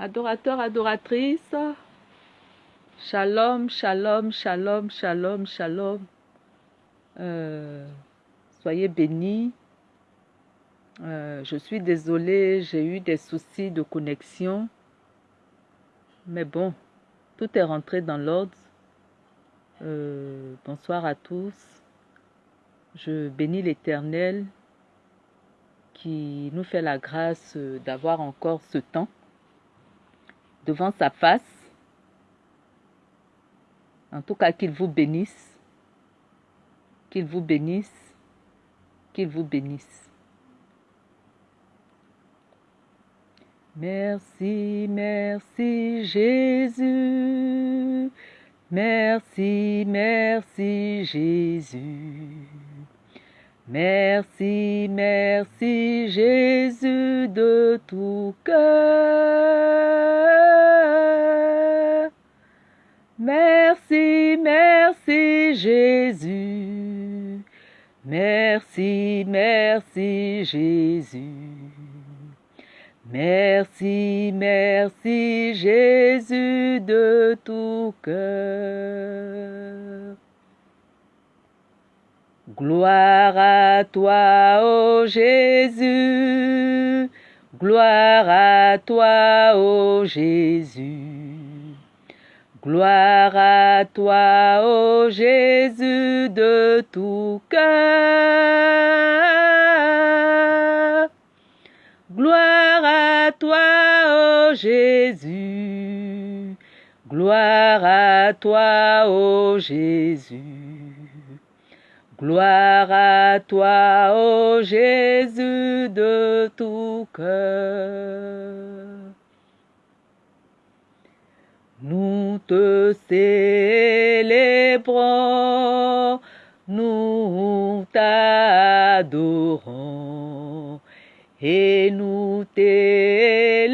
Adorateurs, adoratrices, shalom, shalom, shalom, shalom, shalom. Euh, soyez bénis. Euh, je suis désolée, j'ai eu des soucis de connexion. Mais bon, tout est rentré dans l'ordre. Euh, bonsoir à tous. Je bénis l'Éternel qui nous fait la grâce d'avoir encore ce temps devant sa face. En tout cas, qu'il vous bénisse. Qu'il vous bénisse. Qu'il vous bénisse. Merci, merci Jésus. Merci, merci Jésus. Merci, merci Jésus de tout cœur. Merci, merci Jésus. Merci, merci Jésus. Merci, merci Jésus de tout cœur. Gloire à toi, ô Jésus. Gloire à toi, ô Jésus. Gloire à toi, ô Jésus de tout cœur. Gloire à toi, ô Jésus. Gloire à toi, ô Jésus. Gloire à toi, ô Jésus de tout cœur. Nous te célébrons, nous t'adorons et nous t'élèvons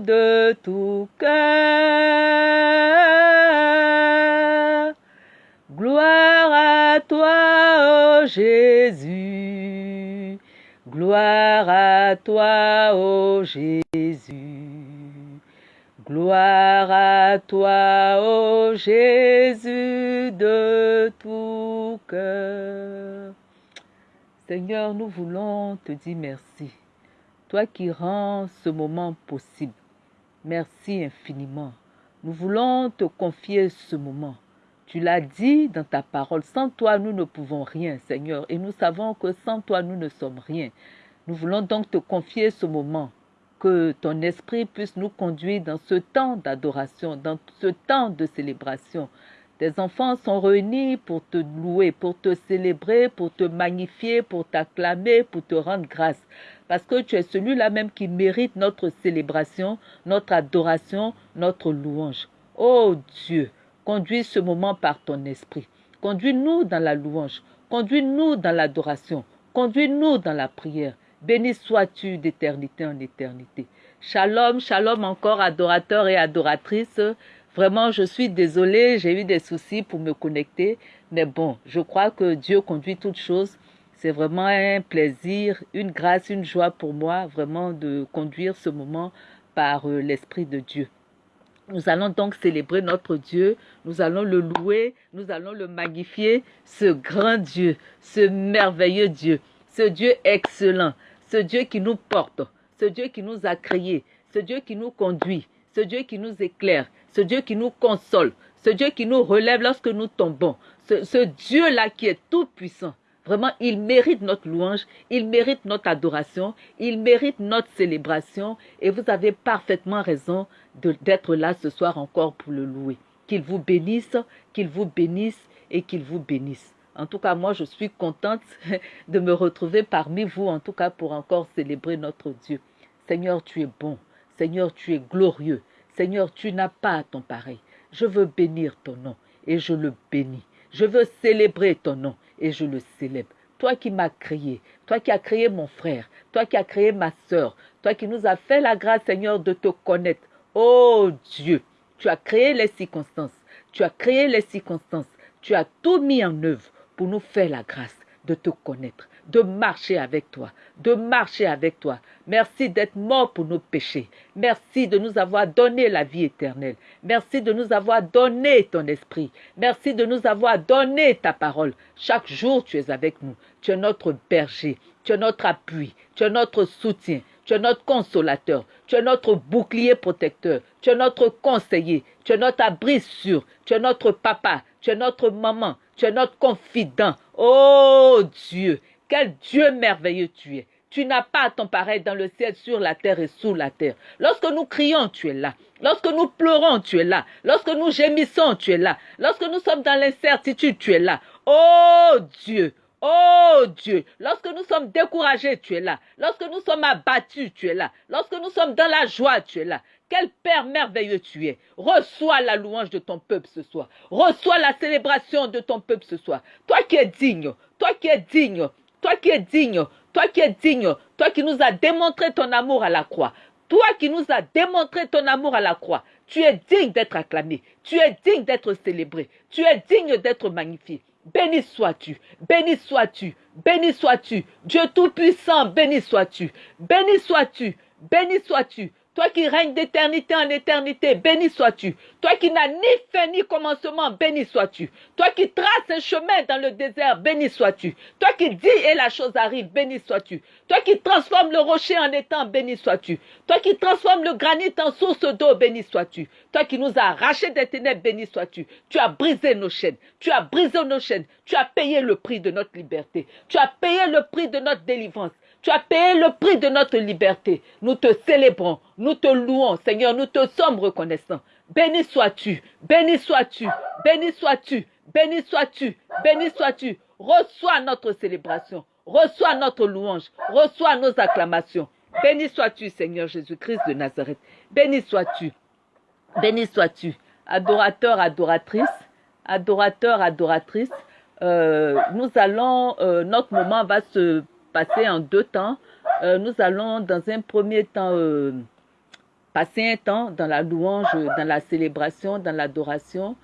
de tout cœur. Jésus. Gloire à toi, ô Jésus. Gloire à toi, ô Jésus de tout cœur. Seigneur, nous voulons te dire merci. Toi qui rends ce moment possible. Merci infiniment. Nous voulons te confier ce moment. Tu l'as dit dans ta parole, sans toi nous ne pouvons rien, Seigneur, et nous savons que sans toi nous ne sommes rien. Nous voulons donc te confier ce moment, que ton esprit puisse nous conduire dans ce temps d'adoration, dans ce temps de célébration. Tes enfants sont réunis pour te louer, pour te célébrer, pour te magnifier, pour t'acclamer, pour te rendre grâce. Parce que tu es celui-là même qui mérite notre célébration, notre adoration, notre louange. Oh Dieu, Conduis ce moment par ton esprit. Conduis-nous dans la louange. Conduis-nous dans l'adoration. Conduis-nous dans la prière. Béni sois-tu d'éternité en éternité. Shalom, shalom encore adorateurs et adoratrices. Vraiment, je suis désolée, j'ai eu des soucis pour me connecter. Mais bon, je crois que Dieu conduit toutes choses. C'est vraiment un plaisir, une grâce, une joie pour moi, vraiment de conduire ce moment par euh, l'Esprit de Dieu. Nous allons donc célébrer notre Dieu, nous allons le louer, nous allons le magnifier, ce grand Dieu, ce merveilleux Dieu, ce Dieu excellent, ce Dieu qui nous porte, ce Dieu qui nous a créés, ce Dieu qui nous conduit, ce Dieu qui nous éclaire, ce Dieu qui nous console, ce Dieu qui nous relève lorsque nous tombons, ce, ce Dieu-là qui est tout puissant. Vraiment, il mérite notre louange, il mérite notre adoration, il mérite notre célébration. Et vous avez parfaitement raison d'être là ce soir encore pour le louer. Qu'il vous bénisse, qu'il vous bénisse et qu'il vous bénisse. En tout cas, moi, je suis contente de me retrouver parmi vous, en tout cas, pour encore célébrer notre Dieu. Seigneur, tu es bon. Seigneur, tu es glorieux. Seigneur, tu n'as pas ton pareil. Je veux bénir ton nom et je le bénis. Je veux célébrer ton nom et je le célèbre. Toi qui m'as créé, toi qui as créé mon frère, toi qui as créé ma sœur, toi qui nous as fait la grâce, Seigneur, de te connaître. Oh Dieu, tu as créé les circonstances, tu as créé les circonstances, tu as tout mis en œuvre pour nous faire la grâce de te connaître, de marcher avec toi, de marcher avec toi. Merci d'être mort pour nos péchés. Merci de nous avoir donné la vie éternelle. Merci de nous avoir donné ton esprit. Merci de nous avoir donné ta parole. Chaque jour, tu es avec nous. Tu es notre berger. Tu es notre appui. Tu es notre soutien. Tu es notre consolateur. Tu es notre bouclier protecteur. Tu es notre conseiller. Tu es notre abri sûr. Tu es notre papa. Tu es notre maman. Tu es notre confident. Oh Dieu, quel Dieu merveilleux tu es. Tu n'as pas ton pareil dans le ciel, sur la terre et sous la terre. Lorsque nous crions, tu es là. Lorsque nous pleurons, tu es là. Lorsque nous gémissons, tu es là. Lorsque nous sommes dans l'incertitude, tu es là. Oh Dieu, Oh Dieu, lorsque nous sommes découragés, tu es là. Lorsque nous sommes abattus, tu es là. Lorsque nous sommes dans la joie, tu es là. Quel Père merveilleux tu es. Reçois la louange de ton peuple ce soir. Reçois la célébration de ton peuple ce soir. Toi qui es digne, toi qui es digne, toi qui es digne, toi qui es digne, toi qui nous as démontré ton amour à la croix. Toi qui nous as démontré ton amour à la croix. Tu es digne d'être acclamé. Tu es digne d'être célébré. Tu es digne d'être magnifié. Béni sois-tu, béni sois-tu, béni sois-tu. Dieu Tout-Puissant, béni sois-tu, béni sois-tu, béni sois-tu. Toi qui règnes d'éternité en éternité, béni sois-tu. Toi qui n'as ni fin ni commencement, béni sois-tu. Toi qui traces un chemin dans le désert, béni sois-tu. Toi qui dis et la chose arrive, béni sois-tu. Toi qui transformes le rocher en étang, béni sois-tu. Toi qui transformes le granit en source d'eau, béni sois-tu. Toi qui nous as arrachés des ténèbres, béni sois-tu. Tu as brisé nos chaînes. Tu as brisé nos chaînes. Tu as payé le prix de notre liberté. Tu as payé le prix de notre délivrance. Tu as payé le prix de notre liberté. Nous te célébrons, nous te louons, Seigneur, nous te sommes reconnaissants. Béni sois-tu, béni sois-tu, béni sois-tu, béni sois-tu, béni sois-tu. Reçois notre célébration, reçois notre louange, reçois nos acclamations. Béni sois-tu, Seigneur Jésus-Christ de Nazareth. Béni sois-tu, béni sois-tu. Adorateur, adoratrice, adorateur, adoratrice. Euh, nous allons, euh, notre moment va se passer en deux temps. Euh, nous allons dans un premier temps euh, passer un temps dans la louange, dans la célébration, dans l'adoration.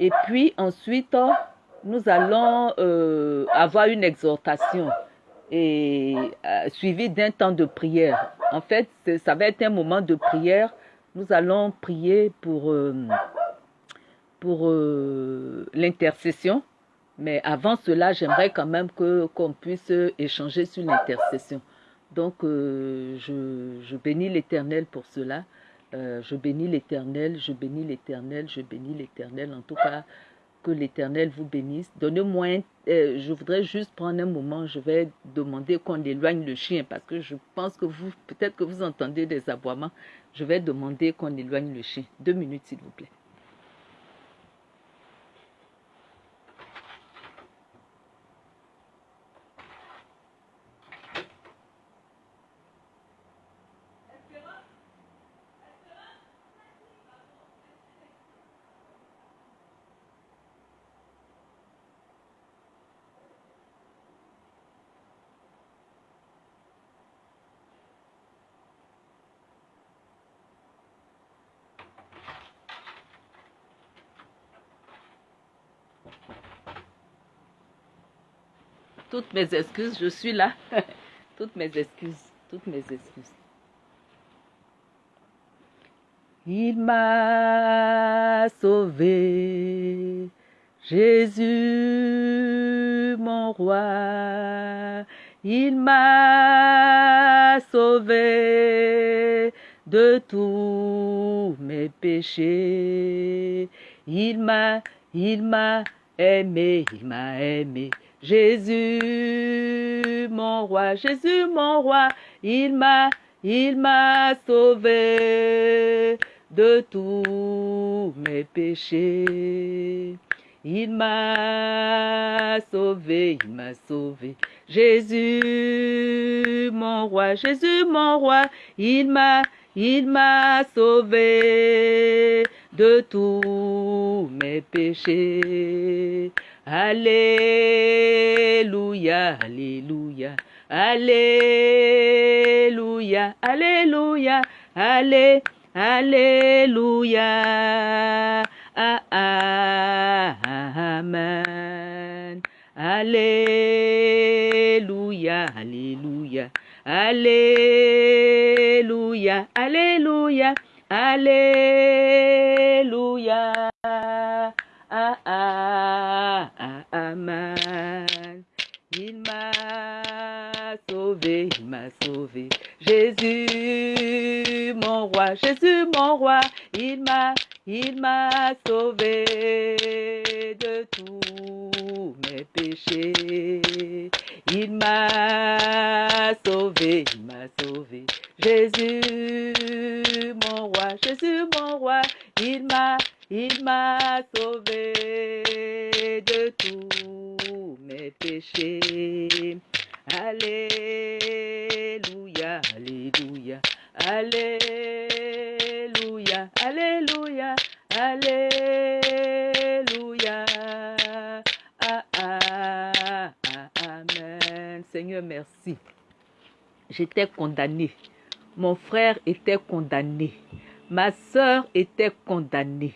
Et puis ensuite, nous allons euh, avoir une exhortation et suivi d'un temps de prière. En fait, ça va être un moment de prière. Nous allons prier pour, pour l'intercession mais avant cela, j'aimerais quand même qu'on puisse échanger sur l'intercession. Donc, euh, je, je, bénis l'Éternel pour cela. Euh, je bénis l'Éternel, je bénis l'Éternel, je bénis l'Éternel. En tout cas, que l'Éternel vous bénisse. Donnez-moi, euh, je voudrais juste prendre un moment. Je vais demander qu'on éloigne le chien parce que je pense que vous, peut-être que vous entendez des aboiements. Je vais demander qu'on éloigne le chien. Deux minutes, s'il vous plaît. Mes excuses, je suis là. toutes mes excuses, toutes mes excuses. Il m'a sauvé, Jésus mon roi. Il m'a sauvé de tous mes péchés. Il m'a, il m'a aimé, il m'a aimé. Jésus, mon roi, Jésus, mon roi, il m'a, il m'a sauvé de tous mes péchés. Il m'a sauvé, il m'a sauvé. Jésus, mon roi, Jésus, mon roi, il m'a, il m'a sauvé de tous mes péchés. Alléluia, Alléluia, Alléluia, Alléluia, Allé, Alléluia, Amen, Alléluia. Alléluia, Alléluia, Alléluia, Alléluia, Ah, ah, ah. Il m'a sauvé, il m'a sauvé. Jésus, mon roi, Jésus, mon roi, il m'a, il m'a sauvé de tous mes péchés. Il m'a sauvé, il m'a sauvé. Jésus, mon roi, Jésus, mon roi, il m'a, il m'a sauvé de tous mes péchés. Alléluia, Alléluia, Alléluia, Alléluia, Alléluia. Ah, ah, ah, amen. Seigneur, merci. J'étais condamné. Mon frère était condamné. Ma sœur était condamnée.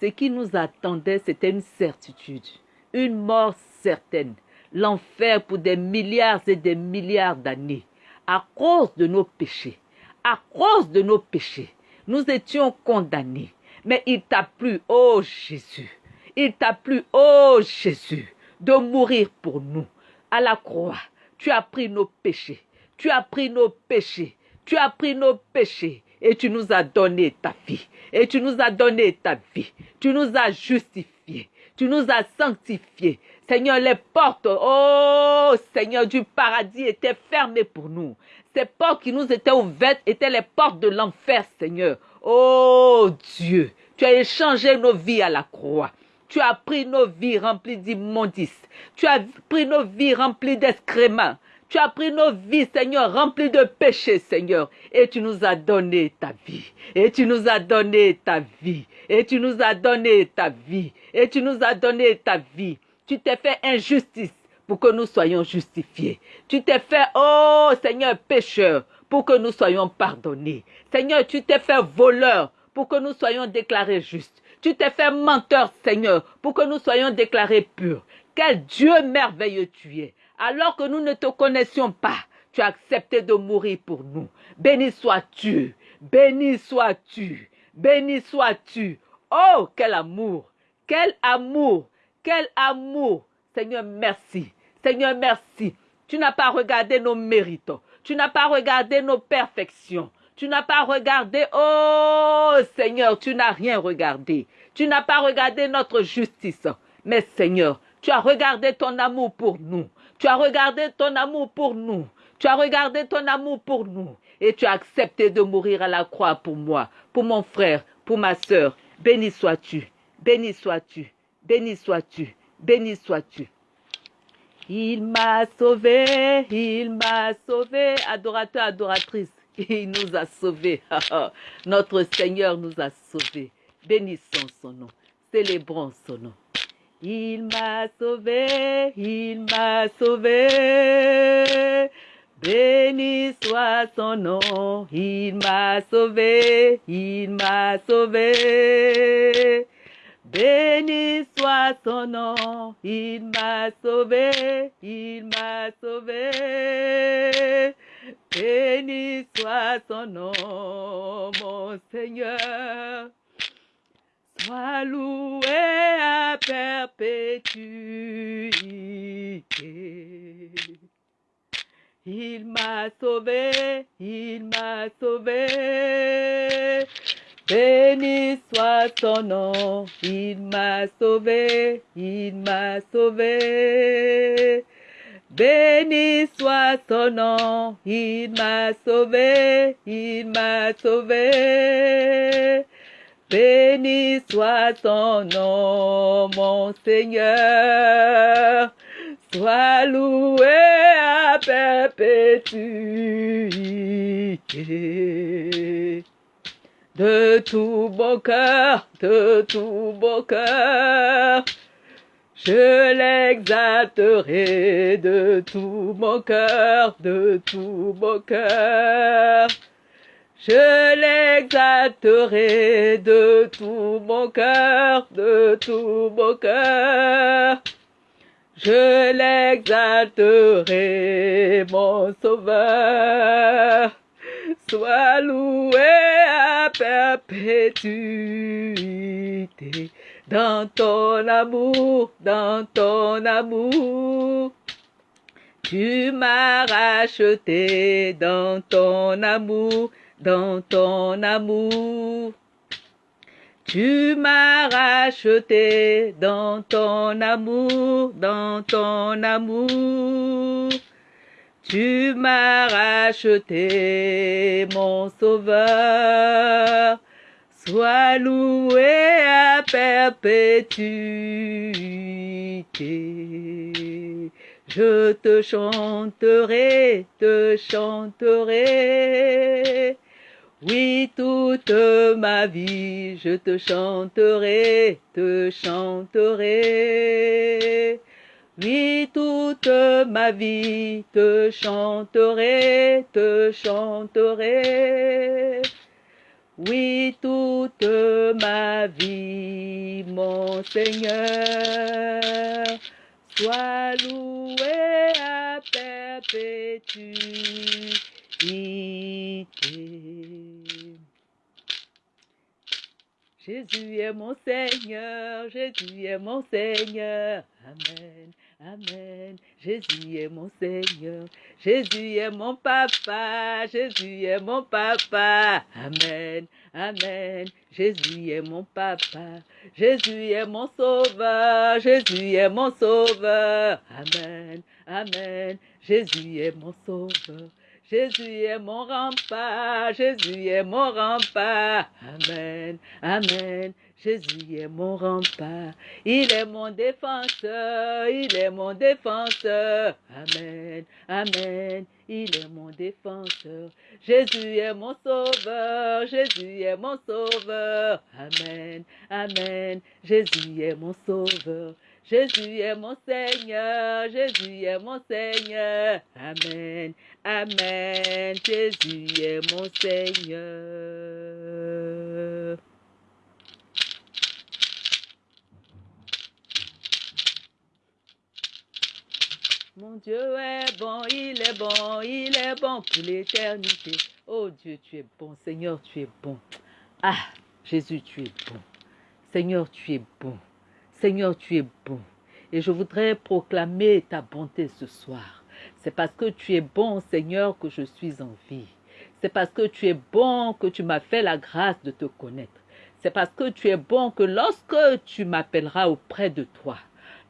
Ce qui nous attendait, c'était une certitude, une mort certaine, l'enfer pour des milliards et des milliards d'années, à cause de nos péchés, à cause de nos péchés. Nous étions condamnés. Mais il t'a plu, oh Jésus, il t'a plu, oh Jésus, de mourir pour nous à la croix. Tu as pris nos péchés, tu as pris nos péchés, tu as pris nos péchés et tu nous as donné ta vie. Et tu nous as donné ta vie. Tu nous as justifiés. Tu nous as sanctifiés. Seigneur, les portes, oh Seigneur, du paradis étaient fermées pour nous. Ces portes qui nous étaient ouvertes étaient les portes de l'enfer, Seigneur. Oh Dieu, tu as échangé nos vies à la croix. Tu as pris nos vies remplies d'immondices. Tu as pris nos vies remplies d'excréments. Tu as pris nos vies, Seigneur, remplies de péchés, Seigneur. Et tu nous as donné ta vie. Et tu nous as donné ta vie. Et tu nous as donné ta vie. Et tu nous as donné ta vie. Tu t'es fait injustice pour que nous soyons justifiés. Tu t'es fait, oh Seigneur, pécheur pour que nous soyons pardonnés. Seigneur, tu t'es fait voleur pour que nous soyons déclarés justes. Tu t'es fait menteur, Seigneur, pour que nous soyons déclarés purs. Quel Dieu merveilleux tu es alors que nous ne te connaissions pas, tu as accepté de mourir pour nous. Béni sois-tu, béni sois-tu, béni sois-tu. Oh, quel amour, quel amour, quel amour. Seigneur, merci. Seigneur, merci. Tu n'as pas regardé nos mérites. Tu n'as pas regardé nos perfections. Tu n'as pas regardé, oh Seigneur, tu n'as rien regardé. Tu n'as pas regardé notre justice. Mais Seigneur, tu as regardé ton amour pour nous. Tu as regardé ton amour pour nous. Tu as regardé ton amour pour nous. Et tu as accepté de mourir à la croix pour moi, pour mon frère, pour ma sœur. Béni sois-tu. Béni sois-tu. Béni sois-tu. Béni sois-tu. Il m'a sauvé, il m'a sauvé, adorateur, adoratrice, il nous a sauvés. Notre Seigneur nous a sauvés. Bénissons son nom, célébrons son nom. Il m'a sauvé, il m'a sauvé. Béni soit son nom, il m'a sauvé, il m'a sauvé. Béni soit son nom, il m'a sauvé, il m'a sauvé. Béni soit son nom, mon Seigneur. Sois loué à perpétuité. Il m'a sauvé, il m'a sauvé. Béni soit son nom, il m'a sauvé, il m'a sauvé. Béni soit son nom, il m'a sauvé, il m'a sauvé. Béni soit ton nom, mon Seigneur. Sois loué à perpétuité. De tout bon cœur, de tout bon cœur, je l'exalterai de tout mon cœur, de tout mon cœur. Je l'exalterai de tout mon cœur, de tout mon cœur. je l'exalterai, mon sauveur. Sois loué à perpétuité dans ton amour, dans ton amour. Tu m'as racheté dans ton amour, dans ton amour. Tu m'as racheté dans ton amour, dans ton amour. Tu m'as racheté, mon sauveur. Sois loué à perpétuité. Je te chanterai, te chanterai. Oui, toute ma vie, je te chanterai, te chanterai. Oui, toute ma vie, te chanterai, te chanterai. Oui, toute ma vie, mon Seigneur, sois loué à perpétuité. Jésus est mon Seigneur, Jésus est mon Seigneur. Amen, Amen. Jésus est mon Seigneur, Jésus est mon papa, Jésus est mon papa. Amen, Amen. Jésus est mon papa, Jésus est mon sauveur, Jésus est mon sauveur. Amen, Amen. Jésus est mon sauveur. Jésus est mon rempart, Jésus est mon rempart. Amen, Amen. Jésus est mon rempart, il est mon défenseur, il est mon défenseur. Amen, Amen, il est mon défenseur. Jésus est mon sauveur, Jésus est mon sauveur. Amen, Amen, Jésus est mon sauveur. Jésus est mon Seigneur, Jésus est mon Seigneur. Amen, Amen, Jésus est mon Seigneur. Mon Dieu est bon, il est bon, il est bon pour l'éternité. Oh Dieu, tu es bon. Seigneur, tu es bon. Ah, Jésus, tu es bon. Seigneur, tu es bon. Seigneur, tu es bon. Et je voudrais proclamer ta bonté ce soir. C'est parce que tu es bon, Seigneur, que je suis en vie. C'est parce que tu es bon que tu m'as fait la grâce de te connaître. C'est parce que tu es bon que lorsque tu m'appelleras auprès de toi,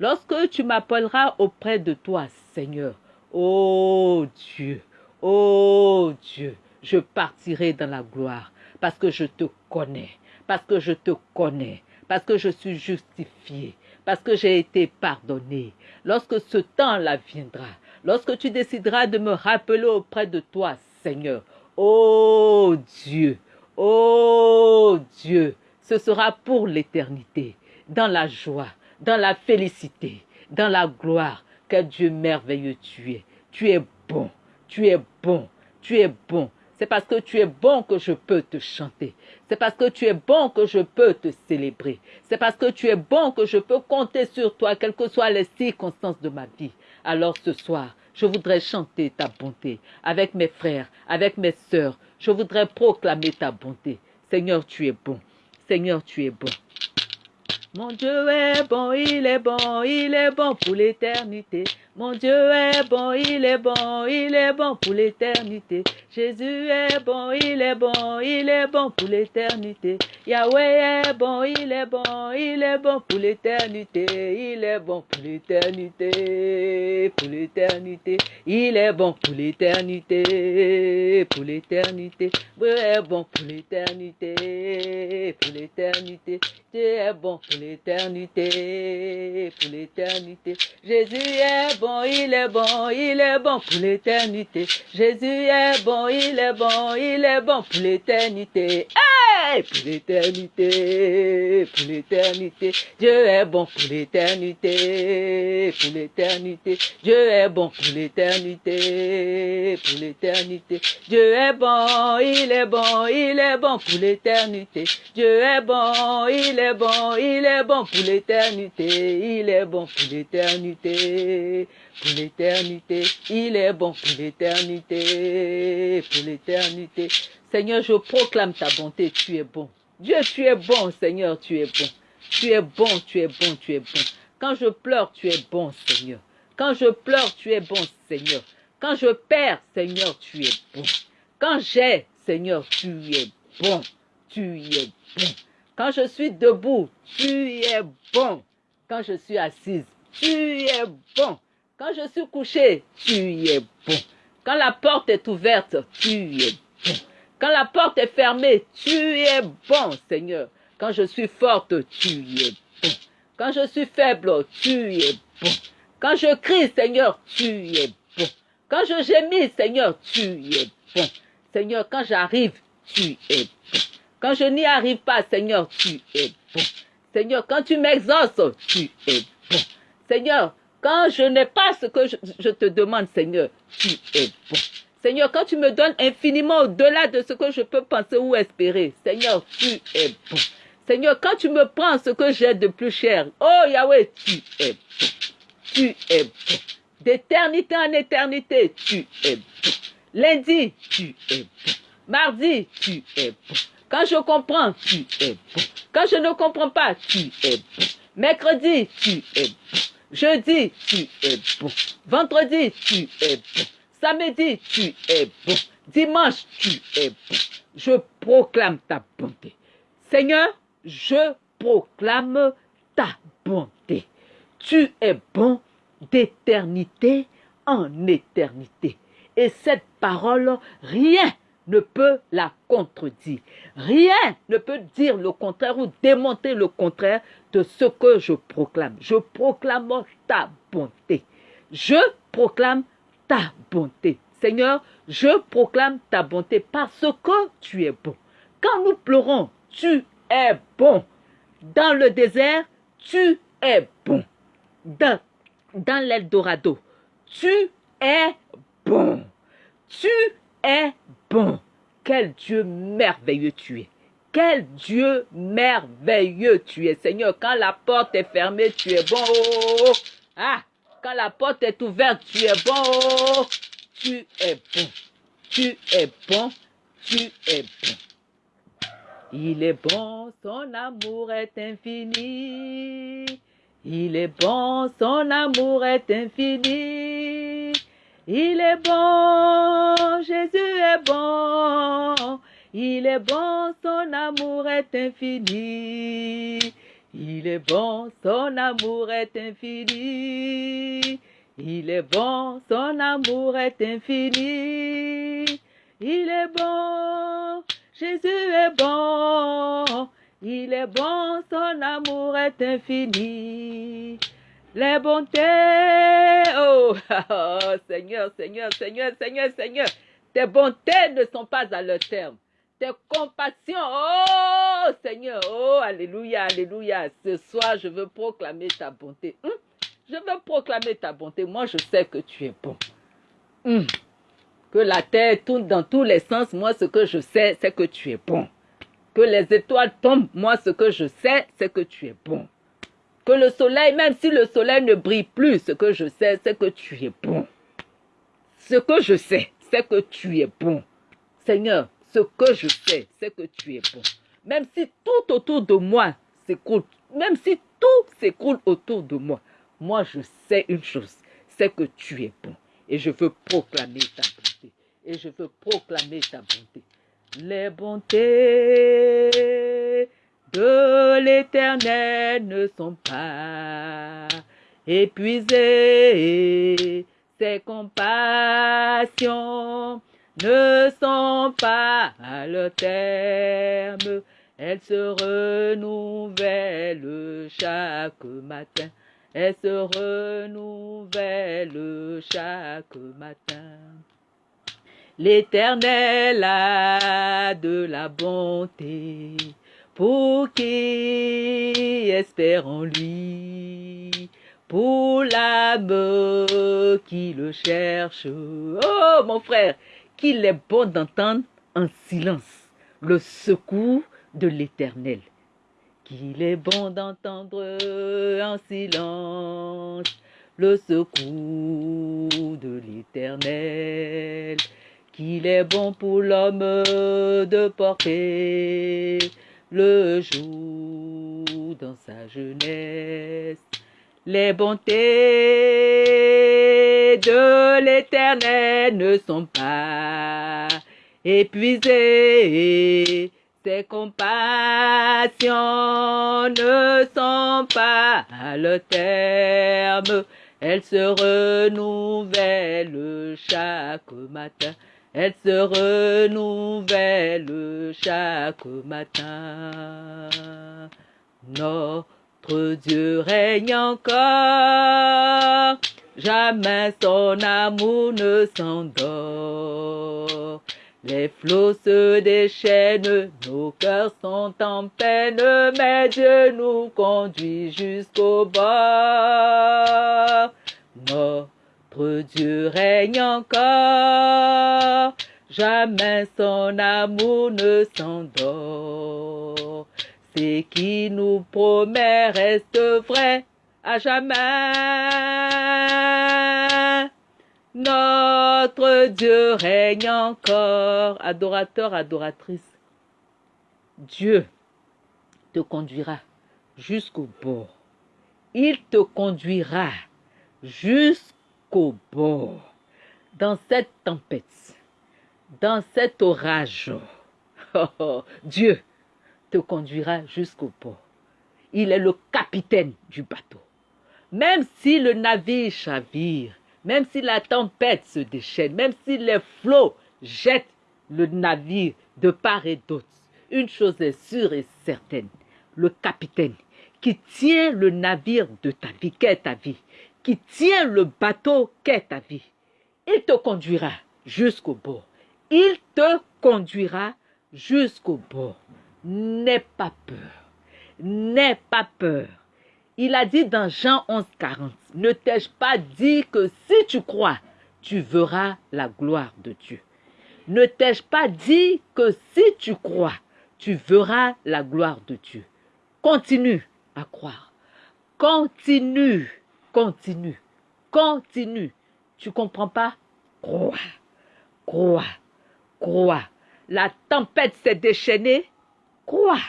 lorsque tu m'appelleras auprès de toi, Seigneur, oh Dieu, oh Dieu, je partirai dans la gloire parce que je te connais, parce que je te connais, parce que je suis justifié, parce que j'ai été pardonné. Lorsque ce temps-là viendra, lorsque tu décideras de me rappeler auprès de toi, Seigneur, oh Dieu, oh Dieu, ce sera pour l'éternité, dans la joie, dans la félicité, dans la gloire. Quel Dieu merveilleux tu es. Tu es bon, tu es bon, tu es bon. C'est parce que tu es bon que je peux te chanter. C'est parce que tu es bon que je peux te célébrer. C'est parce que tu es bon que je peux compter sur toi, quelles que soient les circonstances de ma vie. Alors ce soir, je voudrais chanter ta bonté avec mes frères, avec mes sœurs. Je voudrais proclamer ta bonté. Seigneur, tu es bon. Seigneur, tu es bon. Mon Dieu est bon, il est bon, il est bon pour l'éternité. Mon Dieu est bon, il est bon, il est bon pour l'éternité. Jésus est bon, il est bon, il est bon pour l'éternité. Yahweh est bon, il est bon, il est bon pour l'éternité. Il est bon pour l'éternité, pour l'éternité. Il est bon pour l'éternité, pour l'éternité. Bon pour l'éternité, pour l'éternité. Dieu est bon pour l'éternité, pour l'éternité. Jésus est bon, il est bon, il est bon pour l'éternité. Jésus est bon, il est bon, il est bon pour l'éternité. Hey, pour l'éternité, pour l'éternité, Dieu est bon pour l'éternité, pour l'éternité, Dieu est bon pour l'éternité, pour l'éternité, Dieu est bon, il est bon, il est bon pour l'éternité, Dieu est bon, il est bon, il est bon pour l'éternité, il est bon pour l'éternité pour l'éternité. Il est bon pour l'éternité, pour l'éternité. Seigneur, je proclame ta bonté, tu es bon. Dieu, tu es bon, Seigneur, tu es bon. Tu es bon, tu es bon, tu es bon. Quand je pleure, tu es bon, Seigneur. Quand je pleure, tu es bon, Seigneur. Quand je perds, Seigneur, tu es bon. Quand j'ai, Seigneur, tu es bon. Tu es bon. Quand je suis debout, tu es bon. Quand je suis assise, tu es bon. Quand je suis couché, tu es bon. Quand la porte est ouverte, tu es bon. Quand la porte est fermée, tu es bon, Seigneur. Quand je suis forte, tu es bon. Quand je suis faible, tu es bon. Quand je crie, Seigneur, tu es bon. Quand je gémis, Seigneur, tu es bon. Seigneur, quand j'arrive, tu es bon. Quand je n'y arrive pas, Seigneur, tu es bon. Seigneur, quand tu m'exauces, tu es bon. Seigneur, quand je n'ai pas ce que je, te demande, Seigneur, tu es bon. Seigneur, quand tu me donnes infiniment au-delà de ce que je peux penser ou espérer, Seigneur, tu es bon. Seigneur, quand tu me prends ce que j'ai de plus cher, oh Yahweh, tu es bon. Tu es bon. D'éternité en éternité, tu es bon. Lundi, tu es bon. Mardi, tu es bon. Quand je comprends, tu es bon. Quand je ne comprends pas, tu es bon. Mercredi, tu es bon. Jeudi, tu es bon. Vendredi, tu es bon. Samedi, tu es bon. Dimanche, tu es bon. Je proclame ta bonté. Seigneur, je proclame ta bonté. Tu es bon d'éternité en éternité. Et cette parole, rien ne peut la contredire. Rien ne peut dire le contraire ou démonter le contraire de ce que je proclame. Je proclame ta bonté. Je proclame ta bonté. Seigneur, je proclame ta bonté parce que tu es bon. Quand nous pleurons, tu es bon. Dans le désert, tu es bon. Dans, l'Eldorado, tu es bon. Tu es bon. Quel Dieu merveilleux tu es. Quel Dieu merveilleux tu es, Seigneur. Quand la porte est fermée, tu es bon. Ah, quand la porte est ouverte, tu es bon. Tu es bon. Tu es bon. Tu es bon. Il est bon, son amour est infini. Il est bon, son amour est infini. Il est bon, Jésus est bon. Il est bon, son amour est infini. Il est bon, son amour est infini. Il est bon, son amour est infini. Il est bon, Jésus est bon. Il est bon, son amour est infini. Les bontés, oh, oh, Seigneur, Seigneur, Seigneur, Seigneur, Seigneur, tes bontés ne sont pas à leur terme. Tes compassions, oh Seigneur, oh Alléluia, Alléluia. Ce soir, je veux proclamer ta bonté. Hum, je veux proclamer ta bonté. Moi, je sais que tu es bon. Hum, que la terre tourne dans tous les sens. Moi, ce que je sais, c'est que tu es bon. Que les étoiles tombent. Moi, ce que je sais, c'est que tu es bon que le soleil, même si le soleil ne brille plus, ce que je sais, c'est que tu es bon. Ce que je sais, c'est que tu es bon. Seigneur, ce que je sais, c'est que tu es bon. Même si tout autour de moi s'écroule, même si tout s'écroule autour de moi, moi je sais une chose, c'est que tu es bon. Et je veux proclamer ta bonté. Et je veux proclamer ta bonté. Les bontés de l'éternel ne sont pas épuisées. Ses compassions ne sont pas à leur terme. Elles se renouvellent chaque matin. Elles se renouvellent chaque matin. L'Éternel a de la bonté qui espère en lui, pour l'âme qui le cherche. Oh mon frère, qu'il est bon d'entendre en silence le secours de l'Éternel. Qu'il est bon d'entendre en silence le secours de l'Éternel qu'il est bon pour l'homme de porter le jour dans sa jeunesse. Les bontés de l'Éternel ne sont pas épuisées. Ses compassions ne sont pas à le terme. Elles se renouvellent chaque matin. Elle se renouvelle chaque matin. Notre Dieu règne encore, jamais son amour ne s'endort. Les flots se déchaînent, nos cœurs sont en peine, mais Dieu nous conduit jusqu'au bord. Notre Dieu règne encore, jamais son amour ne s'endort. Ce qui nous promet reste vrai à jamais. Notre Dieu règne encore. Adorateur, adoratrice, Dieu te conduira jusqu'au bord. Il te conduira jusqu'au bord, dans cette tempête, dans cet orage. Dieu te conduira jusqu'au bord. Il est le capitaine du bateau. Même si le navire chavire, même si la tempête se déchaîne, même si les flots jettent le navire de part et d'autre, une chose est sûre et certaine, le capitaine qui tient le navire de ta vie, qu'est ta vie, qui tient le bateau qu'est ta vie. Il te conduira jusqu'au bord. Il te conduira jusqu'au bord. N'aie pas peur. N'aie pas peur. Il a dit dans Jean 11, 40, ne t'ai-je pas dit que si tu crois, tu verras la gloire de Dieu? Ne t'ai-je pas dit que si tu crois, tu verras la gloire de Dieu? Continue à croire. Continue Continue. Continue. Tu comprends pas? Crois. Crois. Crois. La tempête s'est déchaînée. Crois.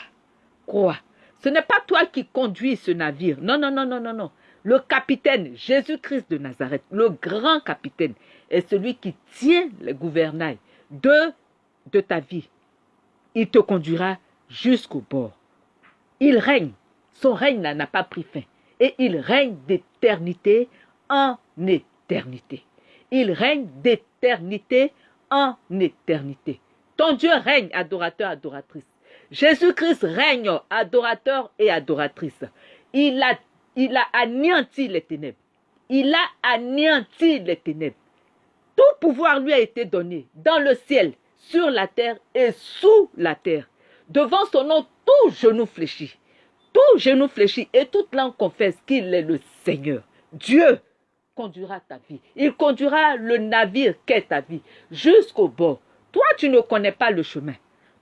Crois. Ce n'est pas toi qui conduis ce navire. Non, non, non, non, non, non. Le capitaine, Jésus-Christ de Nazareth, le grand capitaine, est celui qui tient le gouvernail de, de ta vie. Il te conduira jusqu'au bord. Il règne. Son règne n'a pas pris fin et il règne d'éternité en éternité. Il règne d'éternité en éternité. Ton Dieu règne, adorateur, adoratrice. Jésus-Christ règne, adorateur et adoratrice. Il a, anéanti les ténèbres. Il a anéanti les ténèbres. Tout pouvoir lui a été donné dans le ciel, sur la terre et sous la terre. Devant son nom, tout genou fléchit tout genou fléchit et toute langue confesse qu'il est le Seigneur. Dieu conduira ta vie. Il conduira le navire qu'est ta vie jusqu'au bord. Toi, tu ne connais pas le chemin.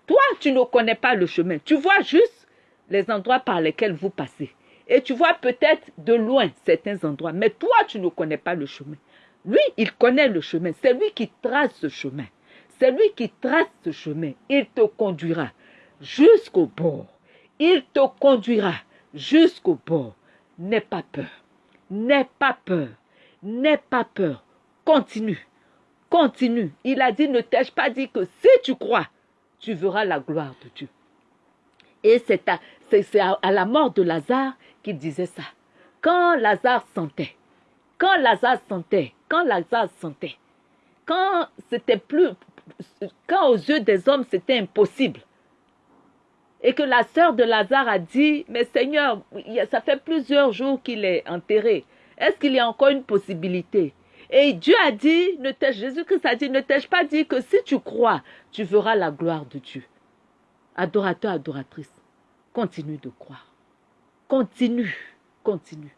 Toi, tu ne connais pas le chemin. Tu vois juste les endroits par lesquels vous passez. Et tu vois peut-être de loin certains endroits. Mais toi, tu ne connais pas le chemin. Lui, il connaît le chemin. C'est lui qui trace ce chemin. C'est lui qui trace ce chemin. Il te conduira jusqu'au bord. Il te conduira jusqu'au bord. N'aie pas peur. N'aie pas peur. N'aie pas peur. Continue. Continue. Il a dit, ne t'ai-je pas dit que si tu crois, tu verras la gloire de Dieu. Et c'est à, à, la mort de Lazare qu'il disait ça. Quand Lazare sentait, quand Lazare sentait, quand Lazare sentait, quand c'était plus, quand aux yeux des hommes c'était impossible, et que la sœur de Lazare a dit, mais Seigneur, ça fait plusieurs jours qu'il est enterré. Est-ce qu'il y a encore une possibilité? Et Dieu a dit, ne Jésus-Christ a dit, ne t'ai-je pas dit que si tu crois, tu verras la gloire de Dieu? Adorateur, adoratrice, continue de croire. Continue, continue.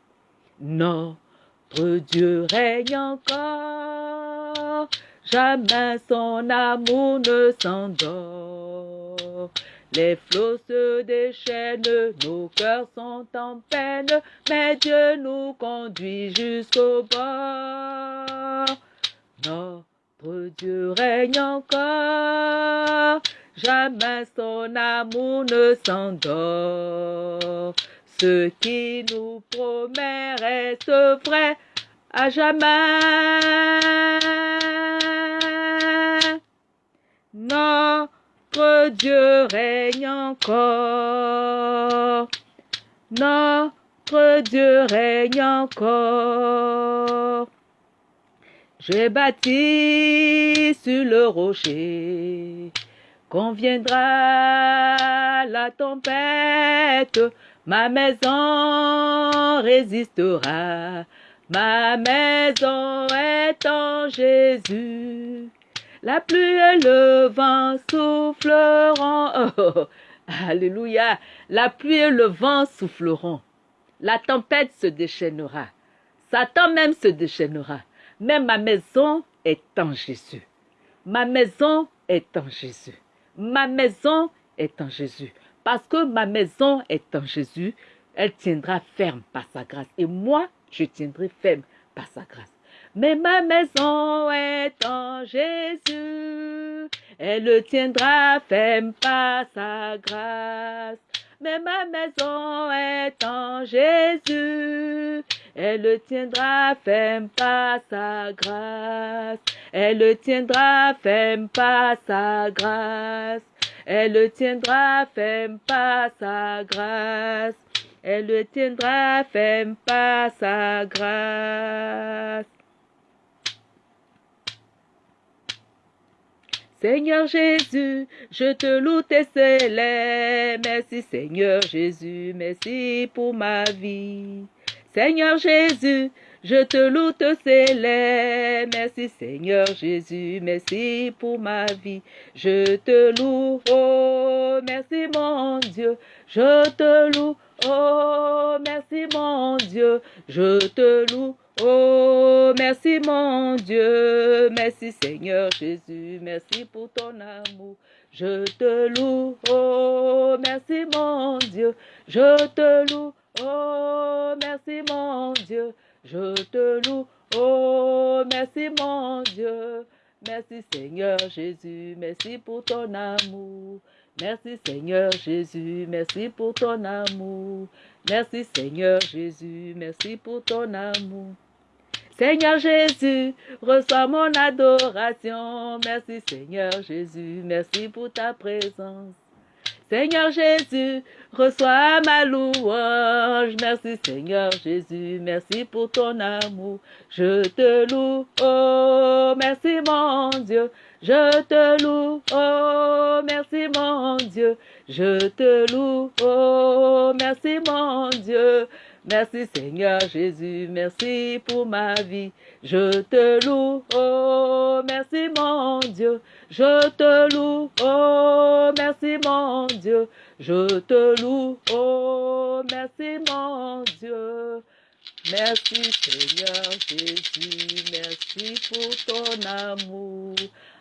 Notre Dieu règne encore, jamais son amour ne s'endort. Les flots se déchaînent, nos cœurs sont en peine, mais Dieu nous conduit jusqu'au bord. Notre Dieu règne encore, jamais son amour ne s'endort. Ce qui nous promet reste vrai à jamais. Notre Dieu règne encore. Notre Dieu règne encore. J'ai bâti sur le rocher. Quand viendra la tempête, Ma maison résistera. Ma maison est en Jésus. La pluie et le vent souffleront. Alléluia. La pluie et le vent souffleront. La tempête se déchaînera. Satan même se déchaînera. Mais ma maison est en Jésus. Ma maison est en Jésus. Ma maison est en Jésus. Parce que ma maison est en Jésus, elle tiendra ferme par sa grâce. Et moi, je tiendrai ferme par sa grâce. Mais ma maison est en Jésus, elle tiendra ferme par sa grâce. Mais ma maison est en Jésus, elle tiendra ferme par sa grâce. Elle tiendra ferme par sa grâce. Elle tiendra ferme par sa grâce. Elle tiendra ferme par sa grâce. Seigneur Jésus, je te loue tes célèbres. Merci Seigneur Jésus, merci pour ma vie. Seigneur Jésus, je te loue, te célèbre. Merci Seigneur Jésus, merci pour ma vie. Je te loue, oh merci mon Dieu. Je te loue, oh merci mon Dieu. Je te loue, oh merci mon Dieu. Merci Seigneur Jésus, merci pour ton amour. Je te loue, oh merci mon Dieu. Je te loue, oh merci mon Dieu. Je te loue, oh merci mon Dieu. Merci Seigneur Jésus, merci pour ton amour. Merci Seigneur Jésus, merci pour ton amour. Merci Seigneur Jésus, merci pour ton amour. Seigneur Jésus, reçois mon adoration. Merci Seigneur Jésus, merci pour ta présence. Seigneur Jésus, reçois ma louange. Merci Seigneur Jésus, merci pour ton amour. Je te loue, oh merci mon Dieu. Je te loue, oh merci mon Dieu. Je te loue, oh merci mon Dieu. Merci Seigneur Jésus, merci pour ma vie. Je te loue, oh merci mon Dieu. Je te loue, oh merci mon Dieu. Je te loue, oh merci mon Dieu. Merci Seigneur Jésus, merci pour ton amour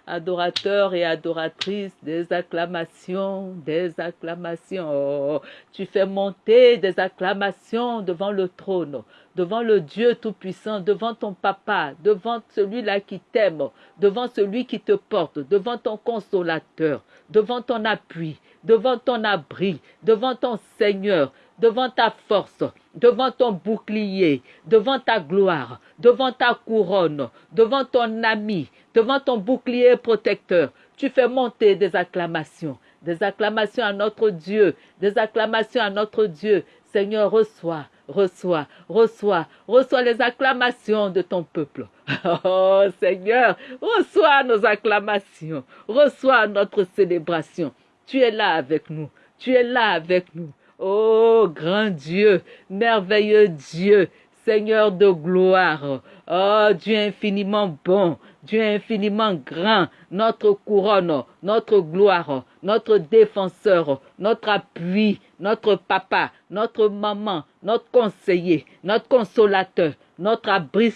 adorateurs et adoratrices, des acclamations, des acclamations. tu fais monter des acclamations devant le trône, devant le Dieu Tout-Puissant, devant ton papa, devant celui-là qui t'aime, devant celui qui te porte, devant ton consolateur, devant ton appui, devant ton abri, devant ton Seigneur, devant ta force, devant ton bouclier, devant ta gloire, devant ta couronne, devant ton ami, devant ton bouclier protecteur. Tu fais monter des acclamations, des acclamations à notre Dieu, des acclamations à notre Dieu. Seigneur, reçois, reçois, reçois, reçois les acclamations de ton peuple. Oh Seigneur, reçois nos acclamations, reçois notre célébration. Tu es là avec nous, tu es là avec nous. Oh grand Dieu, merveilleux Dieu, Seigneur de gloire. Oh Dieu infiniment bon, Dieu infiniment grand, notre couronne, notre gloire, notre défenseur, notre appui, notre papa, notre maman, notre conseiller, notre consolateur, notre abri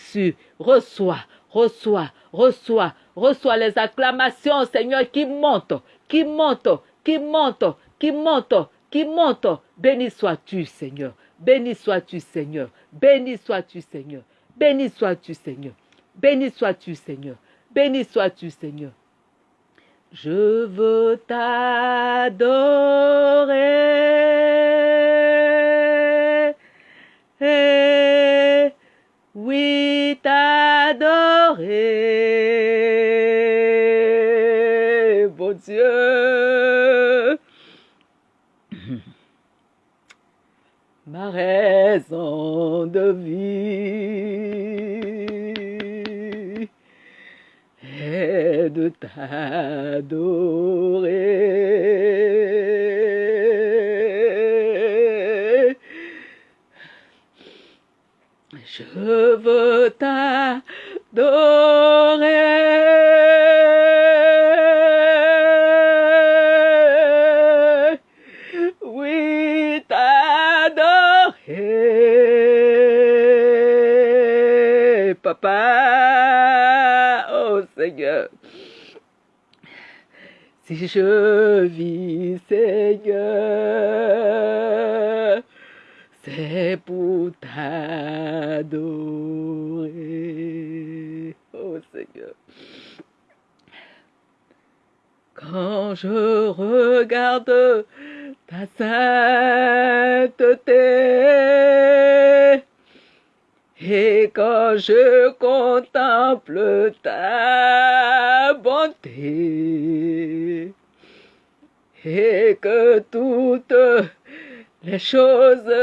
Reçois, reçois, reçois, reçois les acclamations, Seigneur, qui montent, qui montent, qui montent, qui montent, qui montent. Béni sois-tu, Seigneur. Béni sois-tu, Seigneur. Béni sois-tu, Seigneur. Béni sois-tu, Seigneur. Béni sois-tu, Seigneur. Béni sois-tu, Seigneur. Je veux t'adorer. Oui, t'adorer. Bon Dieu. Ma raison de vie. de t'adorer. Je veux t'adorer. Je vis, Seigneur, c'est pour t'adorer. Oh Seigneur. Quand je regarde ta sainteté, et quand je contemple ta bonté, et que toutes les choses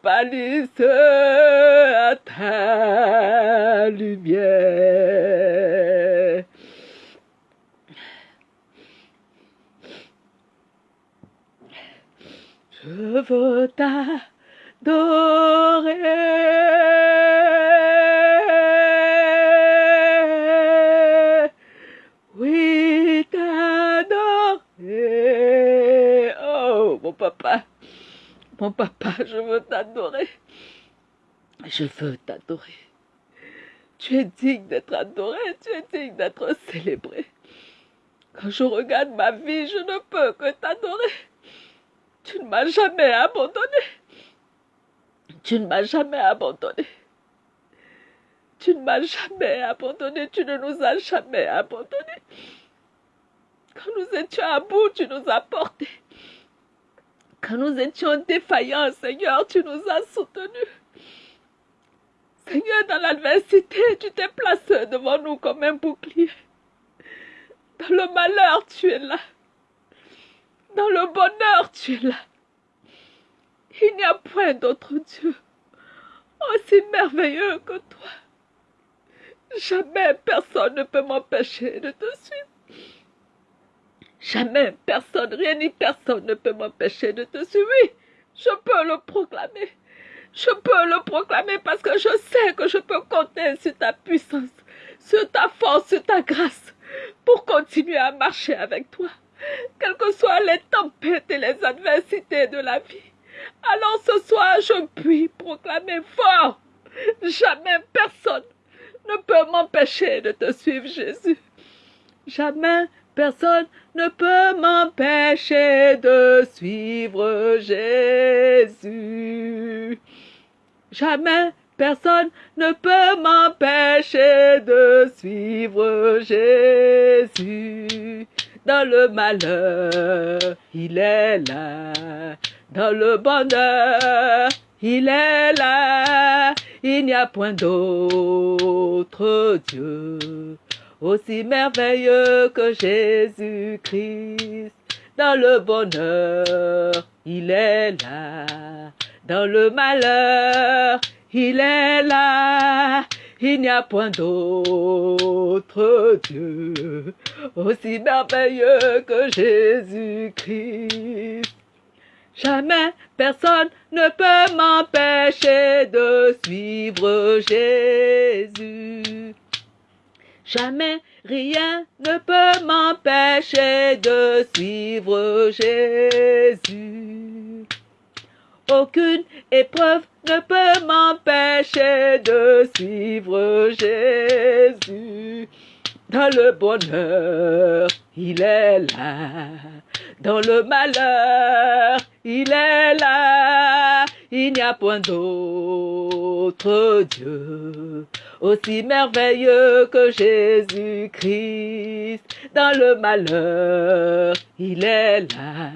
pâlissent à ta lumière. Je veux ta t'adorer. Mon papa, je veux t'adorer. Je veux t'adorer. Tu es digne d'être adoré, tu es digne d'être célébré. Quand je regarde ma vie, je ne peux que t'adorer. Tu ne m'as jamais abandonné. Tu ne m'as jamais abandonné. Tu ne m'as jamais abandonné. Tu ne nous as jamais abandonné. Quand nous étions à bout, tu nous as portés. Quand nous étions défaillants, Seigneur, tu nous as soutenus. Seigneur, dans l'adversité, tu t'es placé devant nous comme un bouclier. Dans le malheur, tu es là. Dans le bonheur, tu es là. Il n'y a point d'autre Dieu aussi merveilleux que toi. Jamais personne ne peut m'empêcher de te suivre. Jamais personne, rien ni personne ne peut m'empêcher de te suivre. Je peux le proclamer. Je peux le proclamer parce que je sais que je peux compter sur ta puissance, sur ta force, sur ta grâce pour continuer à marcher avec toi, quelles que soient les tempêtes et les adversités de la vie. Alors ce soir, je puis proclamer fort, jamais personne ne peut m'empêcher de te suivre, Jésus. Jamais personne ne peut m'empêcher de suivre Jésus. Jamais personne ne peut m'empêcher de suivre Jésus. Dans le malheur, il est là dans le bonheur, il est là, il n'y a point d'autre Dieu aussi merveilleux que Jésus-Christ. Dans le bonheur, il est là, dans le malheur, il est là, il n'y a point d'autre Dieu aussi merveilleux que Jésus-Christ. Jamais personne ne peut m'empêcher de suivre Jésus. Jamais rien ne peut m'empêcher de suivre Jésus. Aucune épreuve ne peut m'empêcher de suivre Jésus. Dans le bonheur, il est là. Dans le malheur, il est là. Il n'y a point d'autre Dieu aussi merveilleux que Jésus-Christ. Dans le malheur, il est là.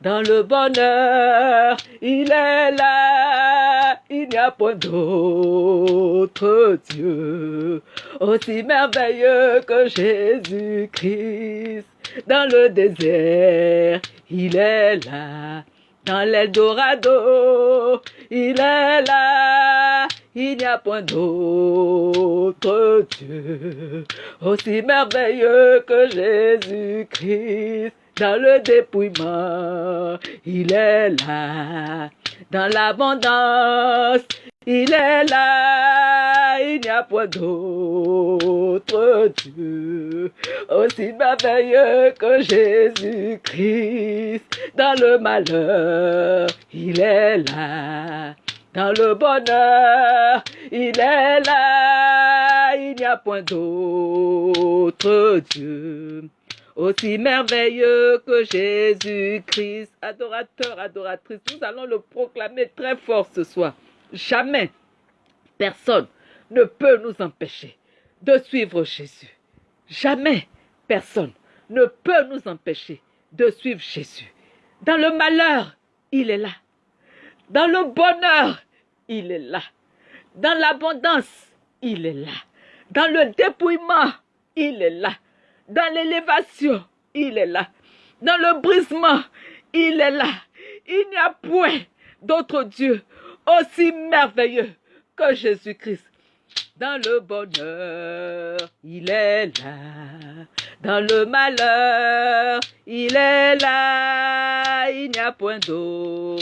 Dans le bonheur, il est là. Il n'y a point d'autre Dieu aussi merveilleux que Jésus-Christ. Dans le désert, il est là. Dans l'Eldorado, il est là. Il n'y a point d'autre Dieu aussi merveilleux que Jésus-Christ. Dans le dépouillement, il est là. Dans l'abondance, il est là. Il n'y a point d'autre Dieu aussi merveilleux que Jésus-Christ. Dans le malheur, il est là. Dans le bonheur, il est là. Il n'y a point d'autre Dieu aussi merveilleux que Jésus-Christ. Adorateur, adoratrice, nous allons le proclamer très fort ce soir. Jamais personne ne peut nous empêcher de suivre Jésus. Jamais personne ne peut nous empêcher de suivre Jésus. Dans le malheur, il est là. Dans le bonheur, il est là. Dans l'abondance, il est là. Dans le dépouillement, il est là. Dans l'élévation, il est là. Dans le brisement, il est là. Il n'y a point d'autre Dieu aussi merveilleux que Jésus-Christ. Dans le bonheur, il est là. Dans le malheur, il est là. Il n'y a point d'autre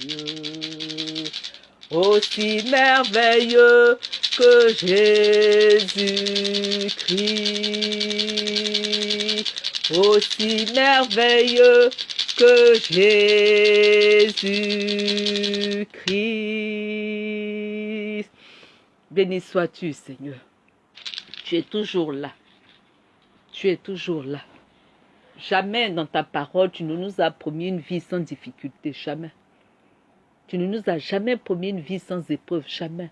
Dieu aussi merveilleux que Jésus-Christ. Aussi merveilleux que Jésus-Christ. Béni sois-tu, Seigneur. Tu es toujours là. Tu es toujours là. Jamais dans ta parole, tu ne nous as promis une vie sans difficulté. Jamais. Tu ne nous as jamais promis une vie sans épreuve. Jamais.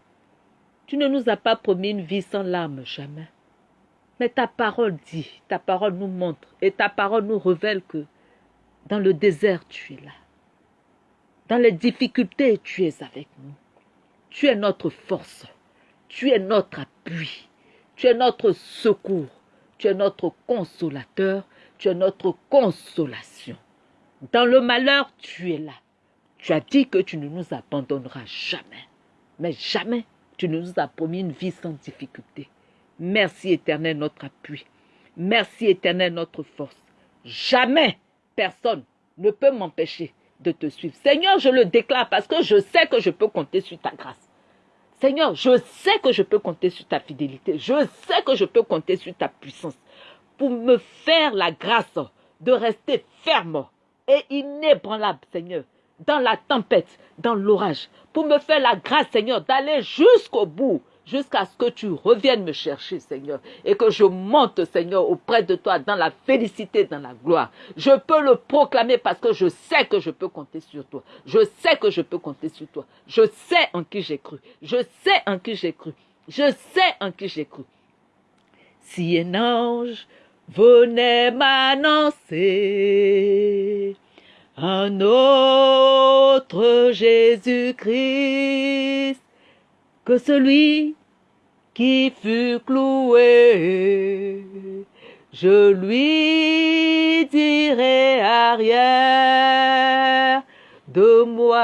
Tu ne nous as pas promis une vie sans larmes. Jamais. Mais ta parole dit, ta parole nous montre et ta parole nous révèle que dans le désert, tu es là. Dans les difficultés, tu es avec nous. Tu es notre force. Tu es notre appui. Tu es notre secours. Tu es notre consolateur. Tu es notre consolation. Dans le malheur, tu es là. Tu as dit que tu ne nous abandonneras jamais. Mais jamais tu ne nous as promis une vie sans difficulté. Merci éternel notre appui. Merci éternel notre force. Jamais personne ne peut m'empêcher de te suivre. Seigneur, je le déclare parce que je sais que je peux compter sur ta grâce. Seigneur, je sais que je peux compter sur ta fidélité. Je sais que je peux compter sur ta puissance pour me faire la grâce de rester ferme et inébranlable, Seigneur, dans la tempête, dans l'orage, pour me faire la grâce, Seigneur, d'aller jusqu'au bout, jusqu'à ce que tu reviennes me chercher, Seigneur, et que je monte, Seigneur, auprès de toi dans la félicité, dans la gloire. Je peux le proclamer parce que je sais que je peux compter sur toi. Je sais que je peux compter sur toi. Je sais en qui j'ai cru. Je sais en qui j'ai cru. Je sais en qui j'ai cru. Si un ange venait m'annoncer un autre Jésus-Christ que celui qui fut cloué. Je lui dirai arrière de moi.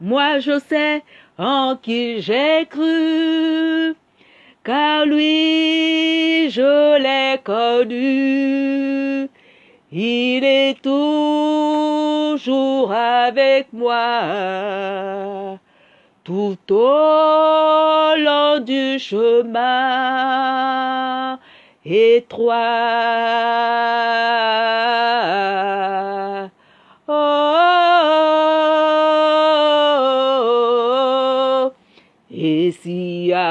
Moi je sais en qui j'ai cru, car lui je l'ai connu. Il est toujours avec moi tout au long du chemin étroit.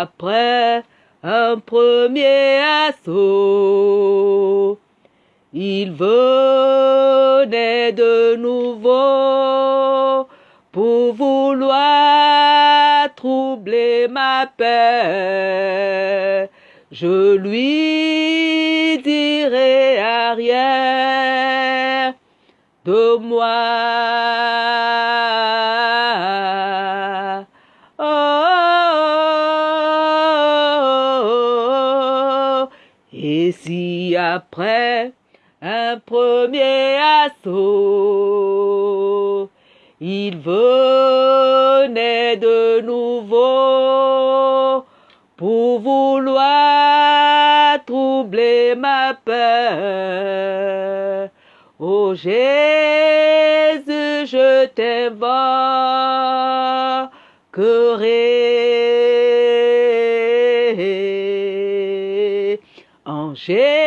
Après un premier assaut, il venait de nouveau pour vouloir troubler ma paix. Je lui dirai arrière de moi. Après un premier assaut, il venait de nouveau pour vouloir troubler ma paix. Oh Jésus, je t'invoquerai. En Jésus,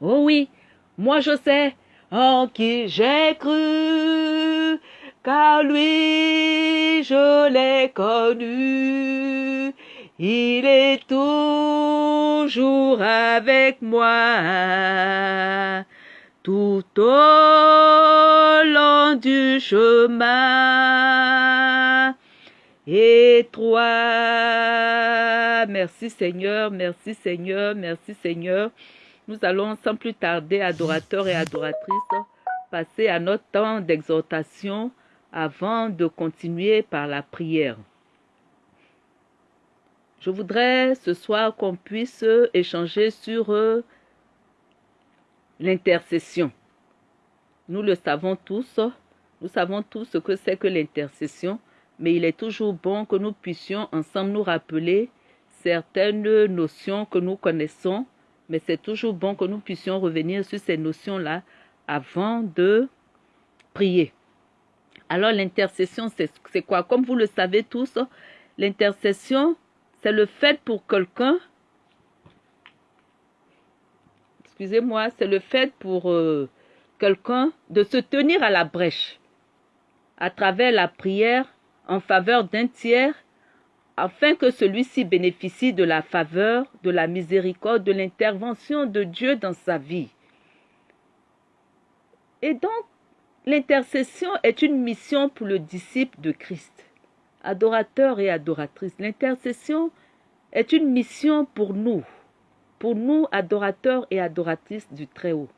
oh oui, moi je sais en qui j'ai cru, car lui je l'ai connu. Il est toujours avec moi, tout au long du chemin étroit. Merci Seigneur, merci Seigneur, merci Seigneur. Nous allons sans plus tarder, adorateurs et adoratrices, passer à notre temps d'exhortation avant de continuer par la prière. Je voudrais ce soir qu'on puisse échanger sur l'intercession. Nous le savons tous, nous savons tous ce que c'est que l'intercession, mais il est toujours bon que nous puissions ensemble nous rappeler certaines notions que nous connaissons, mais c'est toujours bon que nous puissions revenir sur ces notions-là avant de prier. Alors l'intercession, c'est quoi? Comme vous le savez tous, l'intercession, c'est le fait pour quelqu'un, excusez-moi, c'est le fait pour euh, quelqu'un de se tenir à la brèche à travers la prière en faveur d'un tiers afin que celui-ci bénéficie de la faveur, de la miséricorde, de l'intervention de Dieu dans sa vie. Et donc, l'intercession est une mission pour le disciple de Christ, adorateur et adoratrice. L'intercession est une mission pour nous, pour nous, adorateurs et adoratrices du Très-Haut.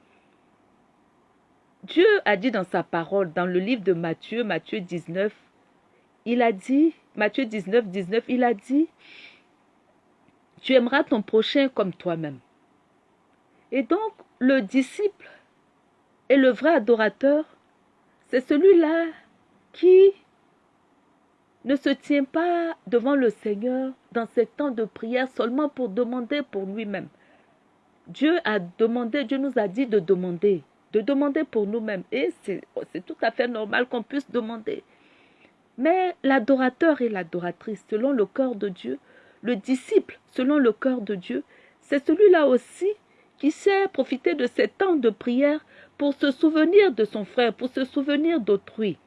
Dieu a dit dans sa parole, dans le livre de Matthieu, Matthieu 19, il a dit, Matthieu 19, 19, il a dit, tu aimeras ton prochain comme toi-même. Et donc, le disciple et le vrai adorateur, c'est celui-là qui ne se tient pas devant le Seigneur dans ces temps de prière seulement pour demander pour lui-même. Dieu a demandé, Dieu nous a dit de demander, de demander pour nous-mêmes. Et c'est tout à fait normal qu'on puisse demander. Mais l'adorateur et l'adoratrice, selon le cœur de Dieu, le disciple, selon le cœur de Dieu, c'est celui-là aussi qui sait profiter de ces temps de prière pour se souvenir de son frère, pour se souvenir d'autrui.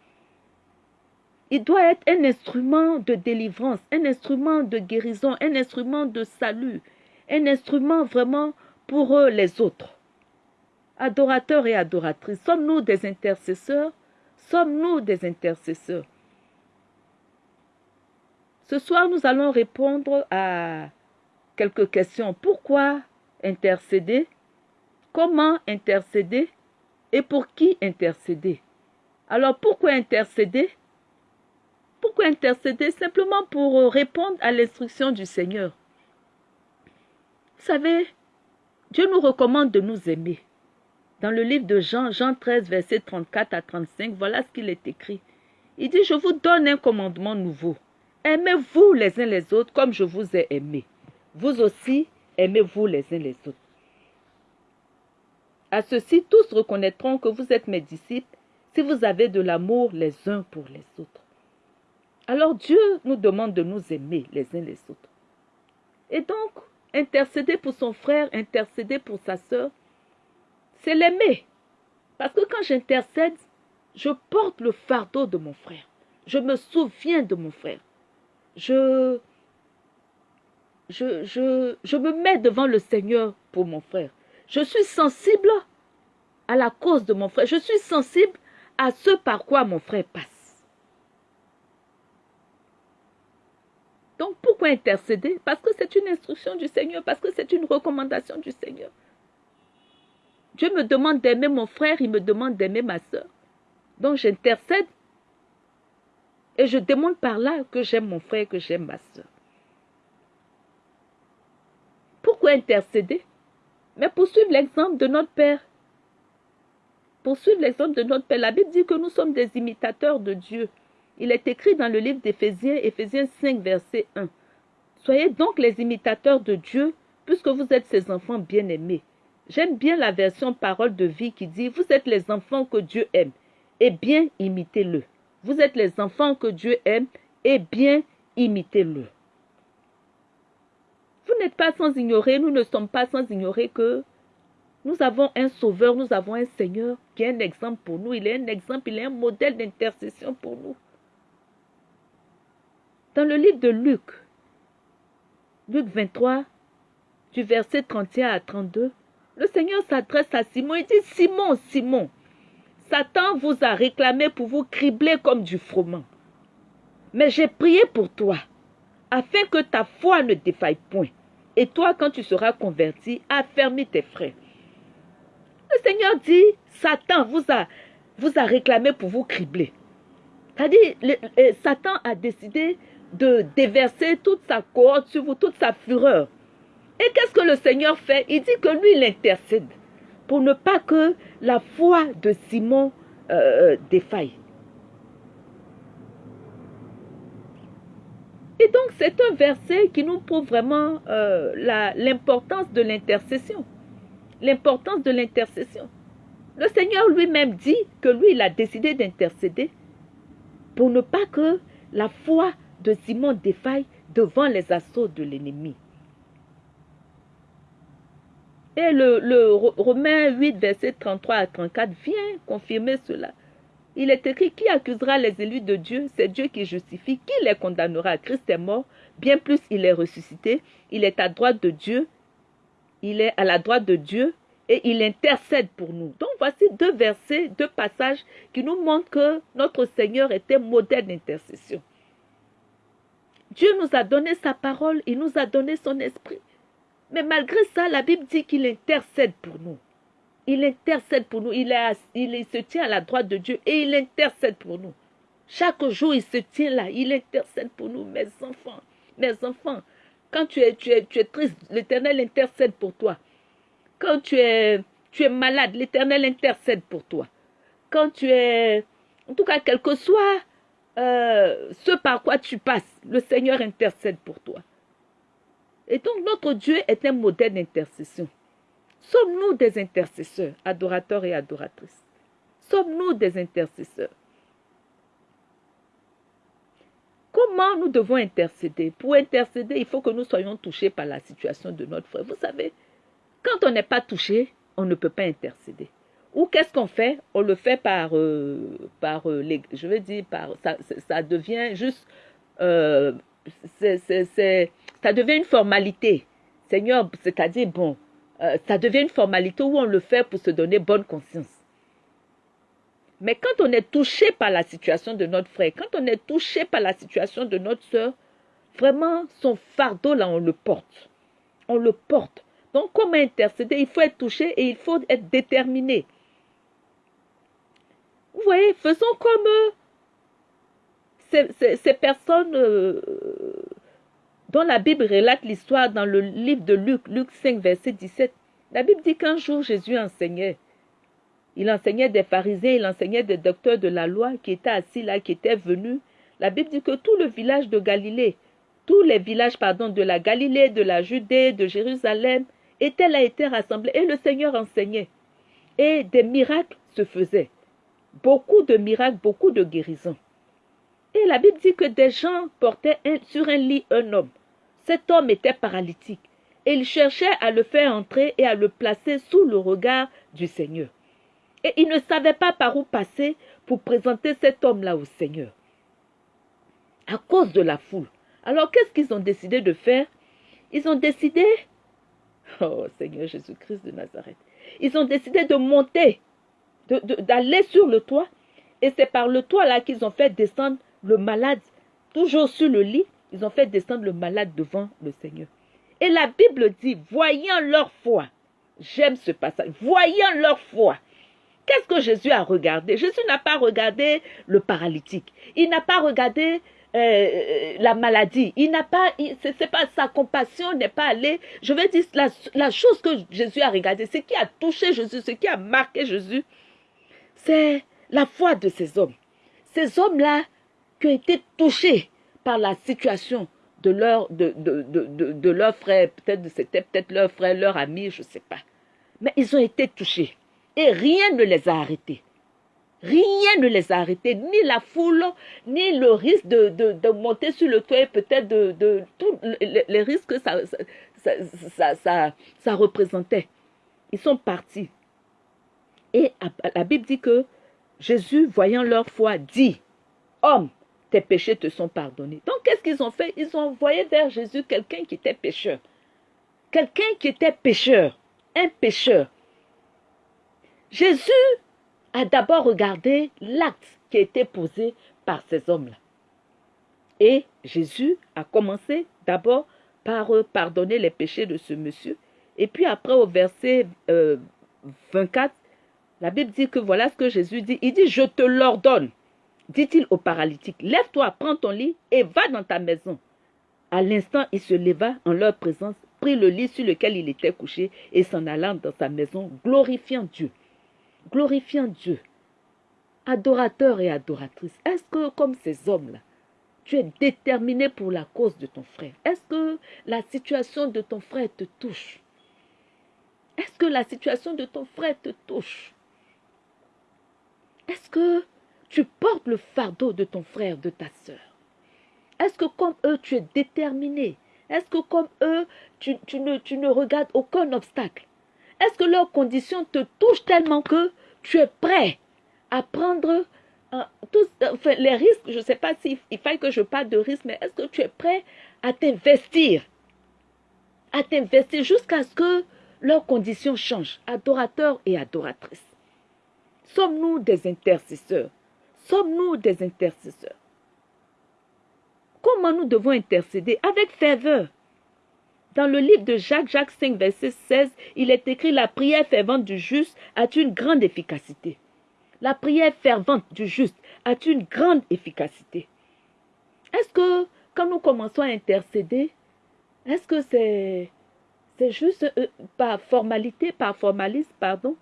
Il doit être un instrument de délivrance, un instrument de guérison, un instrument de salut, un instrument vraiment pour eux les autres. Adorateurs et adoratrices, sommes-nous des intercesseurs? Sommes-nous des intercesseurs? Ce soir, nous allons répondre à quelques questions. Pourquoi intercéder? Comment intercéder? Et pour qui intercéder? Alors, pourquoi intercéder? Pourquoi intercéder? Simplement pour répondre à l'instruction du Seigneur. Vous savez, Dieu nous recommande de nous aimer. Dans le livre de Jean, Jean 13, verset 34 à 35, voilà ce qu'il est écrit. Il dit, je vous donne un commandement nouveau. Aimez-vous les uns les autres comme je vous ai aimé. Vous aussi, aimez-vous les uns les autres. À ceci, tous reconnaîtront que vous êtes mes disciples si vous avez de l'amour les uns pour les autres. Alors Dieu nous demande de nous aimer les uns les autres. Et donc, intercéder pour son frère, intercéder pour sa sœur, c'est l'aimer. Parce que quand j'intercède, je porte le fardeau de mon frère. Je me souviens de mon frère. Je, je, je, je me mets devant le Seigneur pour mon frère. Je suis sensible à la cause de mon frère. Je suis sensible à ce par quoi mon frère passe. Donc pourquoi intercéder? Parce que c'est une instruction du Seigneur, parce que c'est une recommandation du Seigneur. Dieu me demande d'aimer mon frère, il me demande d'aimer ma soeur. Donc j'intercède et je demande par là que j'aime mon frère, que j'aime ma soeur. Pourquoi intercéder? Mais pour suivre l'exemple de notre Père. Pour suivre l'exemple de notre Père, la Bible dit que nous sommes des imitateurs de Dieu. Il est écrit dans le livre d'Éphésiens, Éphésiens 5, verset 1. Soyez donc les imitateurs de Dieu, puisque vous êtes ses enfants bien-aimés. J'aime bien la version parole de vie qui dit, vous êtes les enfants que Dieu aime, et bien imitez-le. Vous êtes les enfants que Dieu aime, et bien imitez-le. Vous n'êtes pas sans ignorer, nous ne sommes pas sans ignorer que nous avons un sauveur, nous avons un Seigneur qui est un exemple pour nous. Il est un exemple, il est un modèle d'intercession pour nous. Dans le livre de Luc, Luc 23, du verset 31 à 32, le Seigneur s'adresse à Simon et dit, Simon, Simon, Satan vous a réclamé pour vous cribler comme du froment. Mais j'ai prié pour toi, afin que ta foi ne défaille point. Et toi, quand tu seras converti, affermis tes frères. Le Seigneur dit, Satan vous a, vous a réclamé pour vous cribler. C'est-à-dire, Satan a décidé de déverser toute sa cohorte sur vous, toute sa fureur. Et qu'est-ce que le Seigneur fait? Il dit que lui, il intercède pour ne pas que la foi de Simon euh, défaille. Et donc, c'est un verset qui nous prouve vraiment euh, l'importance de l'intercession. L'importance de l'intercession. Le Seigneur lui-même dit que lui, il a décidé d'intercéder pour ne pas que la foi de Simon défaille devant les assauts de l'ennemi. Et le, Romain 8, verset 33 à 34 vient confirmer cela. Il est écrit qui accusera les élus de Dieu? C'est Dieu qui justifie. Qui les condamnera? Christ est mort, bien plus il est ressuscité. Il est à droite de Dieu. Il est à la droite de Dieu et il intercède pour nous. Donc voici deux versets, deux passages qui nous montrent que notre Seigneur était modèle d'intercession. Dieu nous a donné sa parole, il nous a donné son esprit. Mais malgré ça, la Bible dit qu'il intercède pour nous. Il intercède pour nous. Il, se tient à la droite de Dieu et il intercède pour nous. Chaque jour, il se tient là. Il intercède pour nous, mes enfants. Mes enfants, quand tu es, tu tu es triste, l'Éternel intercède pour toi. Quand tu es, tu es malade, l'Éternel intercède pour toi. Quand tu es, en tout cas, quel que soit euh, ce par quoi tu passes, le Seigneur intercède pour toi. Et donc notre Dieu est un modèle d'intercession. Sommes-nous des intercesseurs, adorateurs et adoratrices? Sommes-nous des intercesseurs? Comment nous devons intercéder? Pour intercéder, il faut que nous soyons touchés par la situation de notre frère. Vous savez, quand on n'est pas touché, on ne peut pas intercéder. Ou qu'est-ce qu'on fait? On le fait par, euh, par euh, les, je veux dire, par, ça, ça devient juste euh, ça devient une formalité. Seigneur, c'est-à-dire, bon, euh, ça devient une formalité où on le fait pour se donner bonne conscience. Mais quand on est touché par la situation de notre frère, quand on est touché par la situation de notre soeur, vraiment son fardeau là, on le porte. On le porte. Donc, comment intercéder? Il faut être touché et il faut être déterminé. Vous voyez, faisons comme euh, ces, personnes euh, dont la Bible relate l'histoire dans le livre de Luc, Luc 5, verset 17. La Bible dit qu'un jour Jésus enseignait. Il enseignait des pharisiens, il enseignait des docteurs de la loi qui étaient assis là, qui étaient venus. La Bible dit que tout le village de Galilée, tous les villages pardon, de la Galilée, de la Judée, de Jérusalem, étaient là, étaient rassemblés. Et le Seigneur enseignait. Et des miracles se faisaient. Beaucoup de miracles, beaucoup de guérisons. Et la Bible dit que des gens portaient sur un lit un homme. Cet homme était paralytique. Et il cherchait à le faire entrer et à le placer sous le regard du Seigneur. Et il ne savait pas par où passer pour présenter cet homme-là au Seigneur. À cause de la foule. Alors qu'est-ce qu'ils ont décidé de faire? Ils ont décidé, oh Seigneur Jésus-Christ de Nazareth, ils ont décidé de monter, d'aller sur le toit. Et c'est par le toit là qu'ils ont fait descendre le malade, toujours sur le lit, ils ont fait descendre le malade devant le Seigneur. Et la Bible dit, voyant leur foi, j'aime ce passage, voyant leur foi, qu'est-ce que Jésus a regardé? Jésus n'a pas regardé le paralytique, il n'a pas regardé euh, la maladie, il n'a pas, c'est pas sa compassion n'est pas allée. Je veux dire la, la chose que Jésus a regardé, ce qui a touché Jésus, ce qui a marqué Jésus, c'est la foi de ces hommes. Ces hommes-là qui ont été touchés par la situation de leur, de, de, de, de leur frère, peut-être c'était peut-être leur frère, leur ami, je ne sais pas. Mais ils ont été touchés. Et rien ne les a arrêtés. Rien ne les a arrêtés, ni la foule, ni le risque de, de, monter sur le toit, peut-être de, de tous les, risques que ça ça, ça, ça, représentait. Ils sont partis. Et la Bible dit que Jésus, voyant leur foi, dit, Homme, tes péchés te sont pardonnés. Donc, qu'est-ce qu'ils ont fait? Ils ont envoyé vers Jésus quelqu'un qui était pécheur. Quelqu'un qui était pécheur. Un pécheur. Jésus a d'abord regardé l'acte qui a été posé par ces hommes-là. Et Jésus a commencé d'abord par pardonner les péchés de ce monsieur. Et puis après, au verset 24, euh, la Bible dit que voilà ce que Jésus dit. Il dit, je te l'ordonne dit-il au paralytique, lève-toi, prends ton lit et va dans ta maison. À l'instant, il se leva en leur présence, prit le lit sur lequel il était couché et s'en alla dans sa maison, glorifiant Dieu. Glorifiant Dieu. Adorateur et adoratrice, est-ce que comme ces hommes-là, tu es déterminé pour la cause de ton frère? Est-ce que la situation de ton frère te touche? Est-ce que la situation de ton frère te touche? Est-ce que tu portes le fardeau de ton frère, de ta sœur? Est-ce que comme eux, tu es déterminé? Est-ce que comme eux, tu, ne, regardes aucun obstacle? Est-ce que leurs conditions te touchent tellement que tu es prêt à prendre tous, les risques? Je ne sais pas s'il il faille que je parle de risques, mais est-ce que tu es prêt à t'investir? À t'investir jusqu'à ce que leurs conditions changent, adorateurs et adoratrices. Sommes-nous des intercesseurs? Sommes-nous des intercesseurs? Comment nous devons intercéder Avec ferveur? Dans le livre de Jacques, Jacques 5, verset 16, il est écrit La prière fervente du juste a une grande efficacité. La prière fervente du juste a une grande efficacité. Est-ce que quand nous commençons à intercéder, est-ce que c'est c'est juste euh, par formalité, par formalisme, pardon?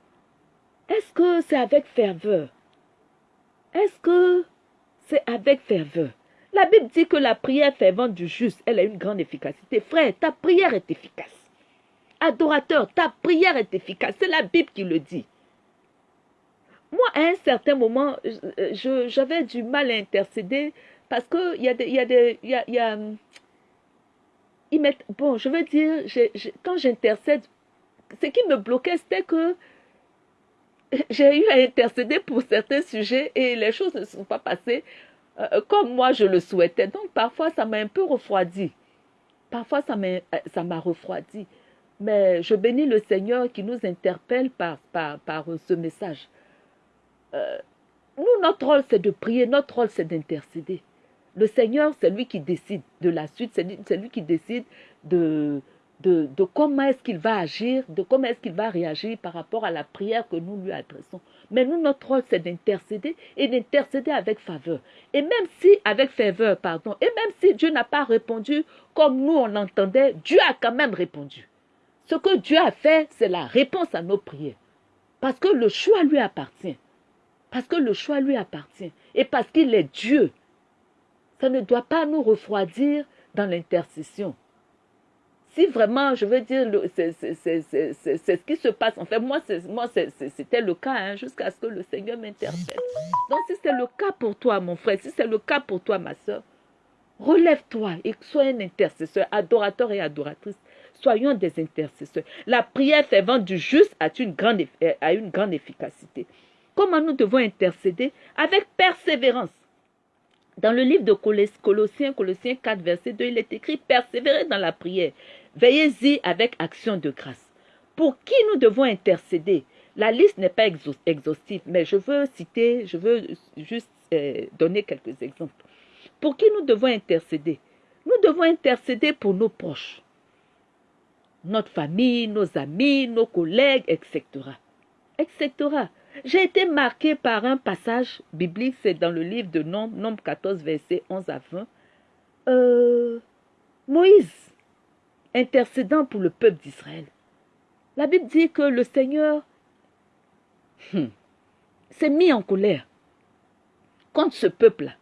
Est-ce que c'est avec ferveur? Est-ce que c'est avec ferveur? La Bible dit que la prière fervente du juste, elle a une grande efficacité. Frère, ta prière est efficace. Adorateur, ta prière est efficace. C'est la Bible qui le dit. Moi, à un certain moment, j'avais du mal à intercéder parce qu'il y a des... Y a des y a, bon, je veux dire, quand j'intercède, ce qui me bloquait, c'était que j'ai eu à intercéder pour certains sujets et les choses ne sont pas passées euh, comme moi je le souhaitais. Donc parfois ça m'a un peu refroidi. Parfois ça m'a euh, refroidi. Mais je bénis le Seigneur qui nous interpelle par, par, par ce message. Euh, nous, notre rôle, c'est de prier, notre rôle, c'est d'intercéder. Le Seigneur, c'est lui qui décide de la suite, c'est lui qui décide de, de, comment est-ce qu'il va agir, de comment est-ce qu'il va réagir par rapport à la prière que nous lui adressons. Mais nous, notre rôle, c'est d'intercéder et d'intercéder avec faveur. Et même si, avec faveur, pardon, et même si Dieu n'a pas répondu comme nous on l'entendait, Dieu a quand même répondu. Ce que Dieu a fait, c'est la réponse à nos prières. Parce que le choix lui appartient. Parce que le choix lui appartient. Et parce qu'il est Dieu. Ça ne doit pas nous refroidir dans l'intercession si vraiment, je veux dire, c'est ce qui se passe. En fait, moi, c'était le cas hein, jusqu'à ce que le Seigneur m'interpelle. Donc, si c'est le cas pour toi, mon frère, si c'est le cas pour toi, ma soeur, relève-toi et sois un intercesseur, adorateur et adoratrice. Soyons des intercesseurs. La prière fervente du juste a une grande, a une grande efficacité. Comment nous devons intercéder Avec persévérance? Dans le livre de Colossiens, Colossiens 4, verset 2, il est écrit Persévérez dans la prière, Veillez-y avec action de grâce. Pour qui nous devons intercéder? La liste n'est pas exhaustive, mais je veux citer, je veux juste euh, donner quelques exemples. Pour qui nous devons intercéder? Nous devons intercéder pour nos proches, notre famille, nos amis, nos collègues, etc. etc. J'ai été marqué par un passage biblique, c'est dans le livre de Nombre, Nombre 14, verset 11 à 20. Euh, Moïse intercédant pour le peuple d'Israël. La Bible dit que le Seigneur hmm, s'est mis en colère contre ce peuple-là.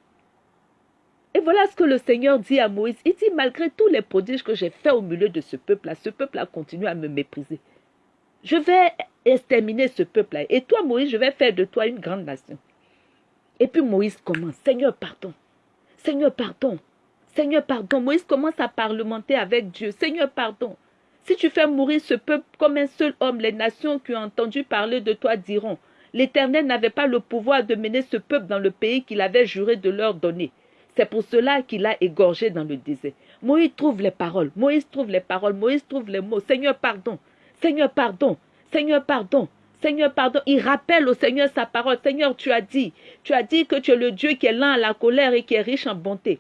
Et voilà ce que le Seigneur dit à Moïse. Il dit, malgré tous les prodiges que j'ai faits au milieu de ce peuple-là, ce peuple-là continue à me mépriser. Je vais exterminer ce peuple-là. Et toi, Moïse, je vais faire de toi une grande nation. Et puis Moïse commence, Seigneur, pardon. Seigneur, pardon. Seigneur, pardon. Moïse commence à parlementer avec Dieu. Seigneur, pardon. Si tu fais mourir ce peuple comme un seul homme, les nations qui ont entendu parler de toi diront, l'Éternel n'avait pas le pouvoir de mener ce peuple dans le pays qu'il avait juré de leur donner. C'est pour cela qu'il a égorgé dans le désert. Moïse trouve les paroles. Moïse trouve les paroles. Moïse trouve les mots. Seigneur, pardon. Seigneur, pardon. Seigneur, pardon. Seigneur, pardon. Il rappelle au Seigneur sa parole. Seigneur, tu as dit. Tu as dit que tu es le Dieu qui est lent à la colère et qui est riche en bonté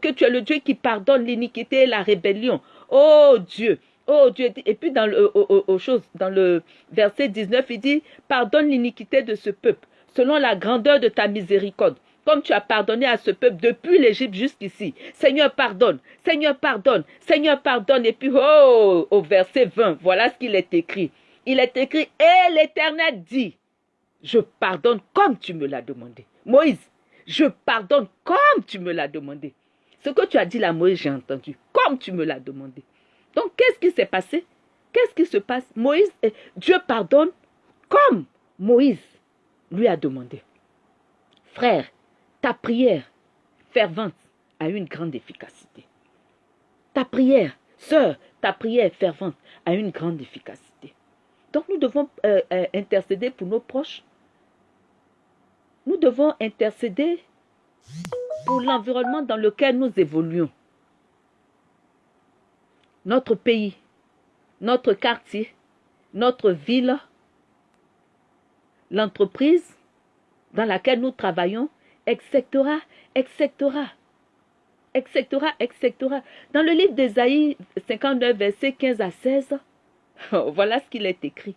que tu es le Dieu qui pardonne l'iniquité et la rébellion. Oh Dieu, oh Dieu. Et puis dans le, dans le verset 19, il dit, pardonne l'iniquité de ce peuple, selon la grandeur de ta miséricorde comme tu as pardonné à ce peuple depuis l'Égypte jusqu'ici. Seigneur, pardonne. Seigneur, pardonne. Seigneur, pardonne. Et puis, oh, au verset 20, voilà ce qu'il est écrit. Il est écrit, et l'Éternel dit, je pardonne comme tu me l'as demandé. Moïse, je pardonne comme tu me l'as demandé. Ce que tu as dit là, Moïse, j'ai entendu, comme tu me l'as demandé. Donc, qu'est-ce qui s'est passé? Qu'est-ce qui se passe? Moïse, Dieu pardonne comme Moïse lui a demandé. Frère, ta prière fervente a une grande efficacité. Ta prière, sœur, ta prière fervente a une grande efficacité. Donc nous devons euh, euh, intercéder pour nos proches, nous devons intercéder pour l'environnement dans lequel nous évoluons. Notre pays, notre quartier, notre ville, l'entreprise dans laquelle nous travaillons, etc., etc., etc., etc. Dans le livre d'Ésaïe 59, versets 15 à 16, voilà ce qu'il est écrit.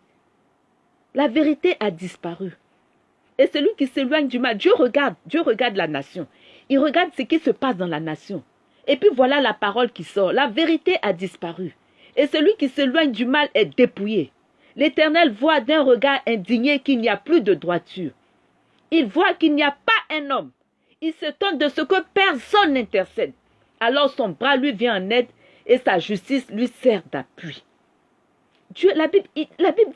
La vérité a disparu. Et celui qui s'éloigne du mal, Dieu regarde, Dieu regarde la nation. Il regarde ce qui se passe dans la nation. Et puis voilà la parole qui sort. La vérité a disparu. Et celui qui s'éloigne du mal est dépouillé. L'Éternel voit d'un regard indigné qu'il n'y a plus de droiture. Il voit qu'il n'y a pas un homme. Il s'étonne de ce que personne n'intercède. Alors son bras lui vient en aide et sa justice lui sert d'appui. Dieu, la Bible,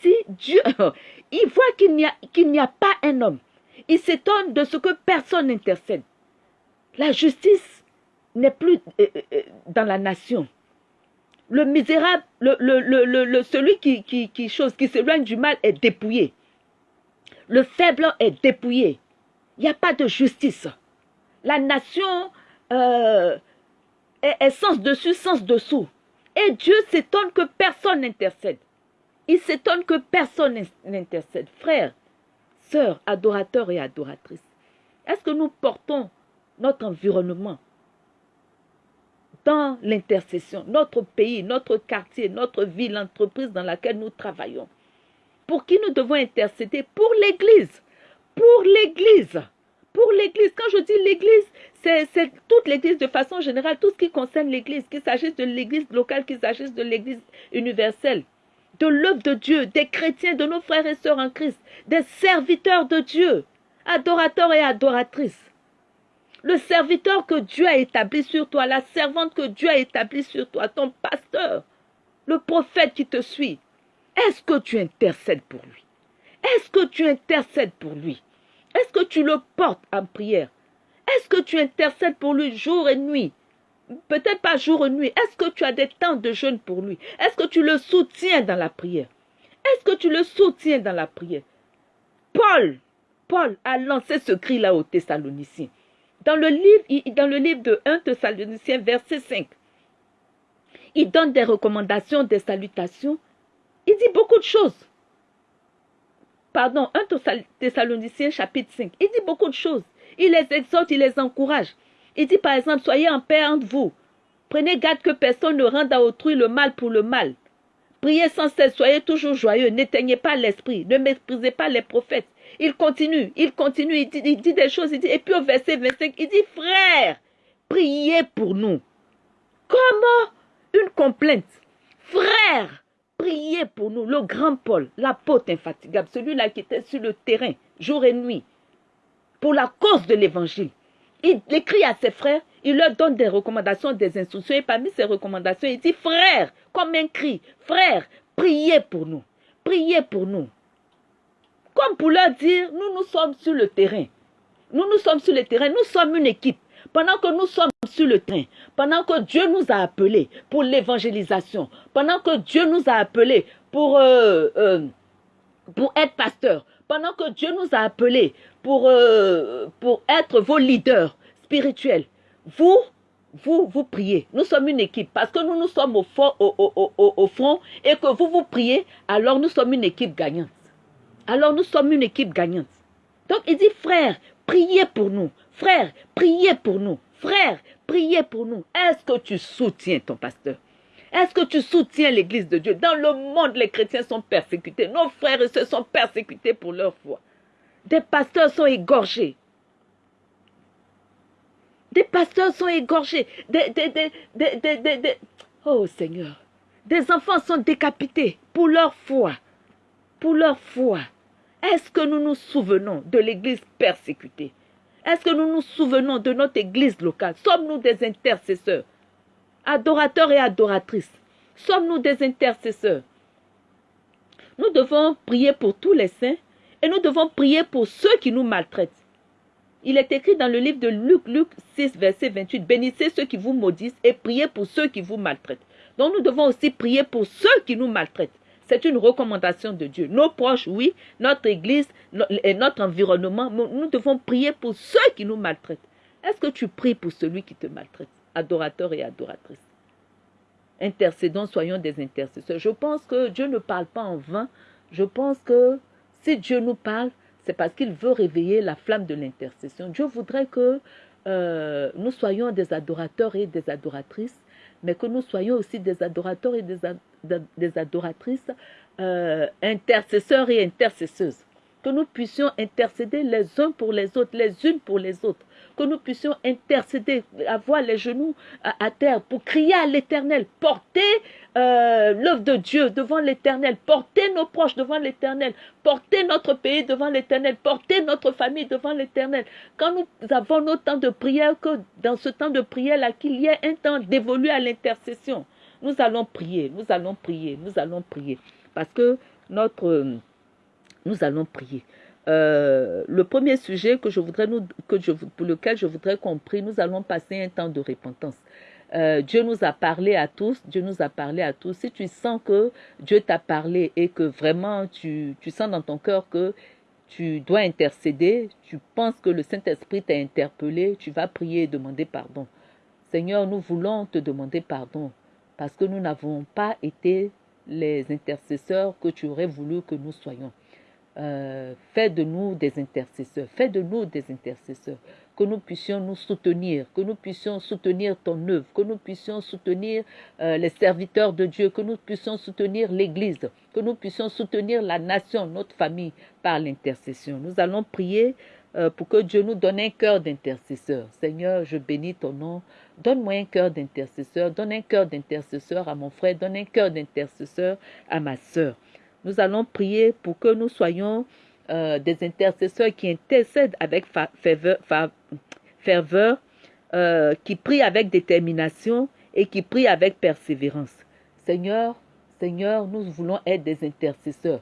dit, Dieu, il voit qu'il n'y a, pas un homme. Il s'étonne de ce que personne n'intercède. La justice n'est plus euh, euh, euh, dans la nation. Le misérable, le, le, celui qui, chose, qui s'éloigne du mal est dépouillé. Le faible est dépouillé. Il n'y a pas de justice. La nation est, est sens dessus, sens dessous. Et Dieu s'étonne que personne n'intercède. Il s'étonne que personne n'intercède. Frères, sœurs, adorateurs et adoratrices, est-ce que nous portons notre environnement, dans l'intercession, notre pays, notre quartier, notre ville, l'entreprise dans laquelle nous travaillons. Pour qui nous devons intercéder? Pour l'Église. Pour l'Église. Pour l'Église. Quand je dis l'Église, c'est toute l'Église de façon générale, tout ce qui concerne l'Église, qu'il s'agisse de l'Église locale, qu'il s'agisse de l'Église universelle, de l'œuvre de Dieu, des chrétiens, de nos frères et sœurs en Christ, des serviteurs de Dieu, adorateurs et adoratrices. Le serviteur que Dieu a établi sur toi, la servante que Dieu a établie sur toi, ton pasteur, le prophète qui te suit, est-ce que tu intercèdes pour lui? Est-ce que tu intercèdes pour lui? Que tu le portes en prière Est-ce que tu intercèdes pour lui jour et nuit? Peut-être pas jour et nuit. Est-ce que tu as des temps de jeûne pour lui? Est-ce que tu le soutiens dans la prière? Est-ce que tu le soutiens dans la prière? Paul, Paul a lancé ce cri-là aux Thessaloniciens. Dans le livre, dans le livre de 1 Thessaloniciens, verset 5, il donne des recommandations, des salutations. Il dit beaucoup de choses. Pardon, 1 Thessaloniciens, chapitre 5. Il dit beaucoup de choses. Il les exhorte, il les encourage. Il dit par exemple, soyez en paix entre vous. Prenez garde que personne ne rende à autrui le mal pour le mal. Priez sans cesse, soyez toujours joyeux, n'éteignez pas l'esprit, ne méprisez pas les prophètes. Il continue, il continue, il dit, des choses, il dit, et puis au verset 25, il dit, frère, priez pour nous. Comment une complainte? Frère, priez pour nous. Le grand Paul, l'apôtre infatigable, celui-là qui était sur le terrain, jour et nuit, pour la cause de l'évangile. Il écrit à ses frères, il leur donne des recommandations, des instructions, et parmi ces recommandations, il dit, frère, comme un cri, frère, priez pour nous, priez pour nous. Comme pour leur dire, nous, nous sommes sur le terrain. Nous, nous sommes sur le terrain, nous sommes une équipe. Pendant que nous sommes sur le terrain, pendant que Dieu nous a appelés pour l'évangélisation, pendant que Dieu nous a appelés pour, euh, euh, être pasteur, pendant que Dieu nous a appelés pour, euh, pour être vos leaders spirituels, vous, vous, vous priez. Nous sommes une équipe parce que nous, nous sommes au fond, au, au, au, fond et que vous, vous priez, alors nous sommes une équipe gagnante. Alors nous sommes une équipe gagnante. Donc il dit, frère, priez pour nous. Frère, priez pour nous. Frère, priez pour nous. Est-ce que tu soutiens ton pasteur? Est-ce que tu soutiens l'Église de Dieu? Dans le monde, les chrétiens sont persécutés. Nos frères sœurs sont persécutés pour leur foi. Des pasteurs sont égorgés. Des pasteurs sont égorgés. oh Seigneur. Des enfants sont décapités pour leur foi. Pour leur foi. Est-ce que nous nous souvenons de l'Église persécutée? Est-ce que nous nous souvenons de notre Église locale? Sommes-nous des intercesseurs? Adorateurs et adoratrices, sommes-nous des intercesseurs? Nous devons prier pour tous les saints et nous devons prier pour ceux qui nous maltraitent. Il est écrit dans le livre de Luc, Luc 6, verset 28, Bénissez ceux qui vous maudissent et priez pour ceux qui vous maltraitent. Donc nous devons aussi prier pour ceux qui nous maltraitent. C'est une recommandation de Dieu. Nos proches, oui, notre église et notre environnement, nous devons prier pour ceux qui nous maltraitent. Est-ce que tu pries pour celui qui te maltraite? Adorateurs et adoratrices. Intercédons, soyons des intercesseurs. Je pense que Dieu ne parle pas en vain. Je pense que si Dieu nous parle, c'est parce qu'il veut réveiller la flamme de l'intercession. Dieu voudrait que euh, nous soyons des adorateurs et des adoratrices, mais que nous soyons aussi des adorateurs et des, des adoratrices, euh, intercesseurs et intercesseuses. Que nous puissions intercéder les uns pour les autres, les unes pour les autres que nous puissions intercéder, avoir les genoux à, terre pour crier à l'éternel, porter euh, l'œuvre de Dieu devant l'éternel, porter nos proches devant l'éternel, porter notre pays devant l'éternel, porter notre famille devant l'éternel. Quand nous avons nos temps de prière, que dans ce temps de prière-là, qu'il y ait un temps dévolu à l'intercession, nous allons prier, nous allons prier, nous allons prier. Parce que notre... Nous allons prier. Euh, le premier sujet pour lequel je voudrais qu'on prie, nous allons passer un temps de repentance. Euh, Dieu nous a parlé à tous, Dieu nous a parlé à tous. Si tu sens que Dieu t'a parlé et que vraiment tu, tu sens dans ton cœur que tu dois intercéder, tu penses que le Saint-Esprit t'a interpellé, tu vas prier et demander pardon. Seigneur, nous voulons te demander pardon parce que nous n'avons pas été les intercesseurs que tu aurais voulu que nous soyons. euh, fais de nous des intercesseurs, fais de nous des intercesseurs, que nous puissions nous soutenir, que nous puissions soutenir ton œuvre, que nous puissions soutenir euh, les serviteurs de Dieu, que nous puissions soutenir l'Église, que nous puissions soutenir la nation, notre famille par l'intercession. Nous allons prier euh, pour que Dieu nous donne un cœur d'intercesseur. Seigneur, je bénis ton nom. Donne-moi un cœur d'intercesseur. Donne un cœur d'intercesseur à mon frère. Donne un cœur d'intercesseur à ma sœur. Nous allons prier pour que nous soyons euh, des intercesseurs qui intercèdent avec ferveur, euh, qui prient avec détermination et qui prient avec persévérance. Seigneur, Seigneur, nous voulons être des intercesseurs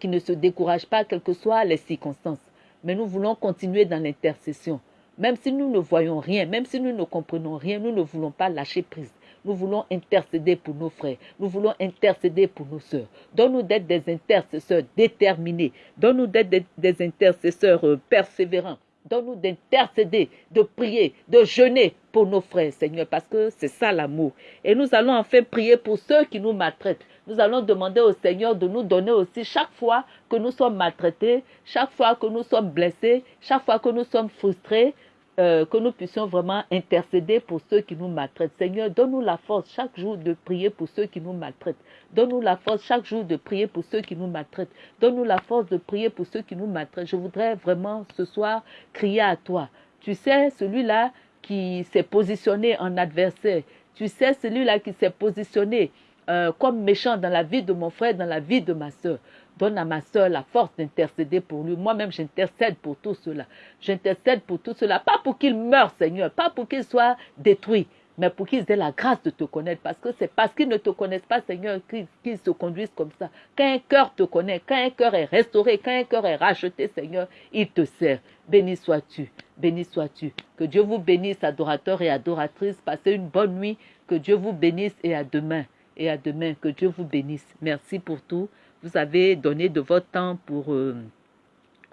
qui ne se découragent pas, quelles que soient les circonstances. Mais nous voulons continuer dans l'intercession. Même si nous ne voyons rien, même si nous ne comprenons rien, nous ne voulons pas lâcher prise. Nous voulons intercéder pour nos frères. Nous voulons intercéder pour nos sœurs. Donne-nous d'être des intercesseurs déterminés. Donne-nous d'être des, intercesseurs euh, persévérants. Donne-nous d'intercéder, de prier, de jeûner pour nos frères, Seigneur, parce que c'est ça l'amour. Et nous allons enfin prier pour ceux qui nous maltraitent. Nous allons demander au Seigneur de nous donner aussi chaque fois que nous sommes maltraités, chaque fois que nous sommes blessés, chaque fois que nous sommes frustrés, euh, que nous puissions vraiment intercéder pour ceux qui nous maltraitent. Seigneur, donne-nous la force chaque jour de prier pour ceux qui nous maltraitent. Donne-nous la force chaque jour de prier pour ceux qui nous maltraitent. Donne-nous la force de prier pour ceux qui nous maltraitent. Je voudrais vraiment ce soir crier à toi. Tu sais, celui-là qui s'est positionné en adversaire. Tu sais, celui-là qui s'est positionné euh, comme méchant dans la vie de mon frère, dans la vie de ma soeur. Donne à ma soeur la force d'intercéder pour lui. Moi-même, j'intercède pour tout cela. J'intercède pour tout cela. Pas pour qu'il meure, Seigneur. Pas pour qu'il soit détruit. Mais pour qu'ils aient la grâce de te connaître. Parce que c'est parce qu'ils ne te connaissent pas, Seigneur, qu'ils se conduisent comme ça. Quand un cœur te connaît, quand un cœur est restauré, quand un cœur est racheté, Seigneur, il te sert. Béni sois-tu. Béni sois-tu. Que Dieu vous bénisse, adorateurs et adoratrices. Passez une bonne nuit. Que Dieu vous bénisse et à demain. Et à demain. Que Dieu vous bénisse. Merci pour tout vous avez donné de votre temps pour, euh,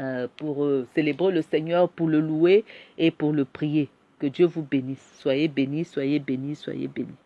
euh, euh, célébrer le Seigneur, pour le louer et pour le prier. Que Dieu vous bénisse. Soyez bénis, soyez bénis, soyez bénis.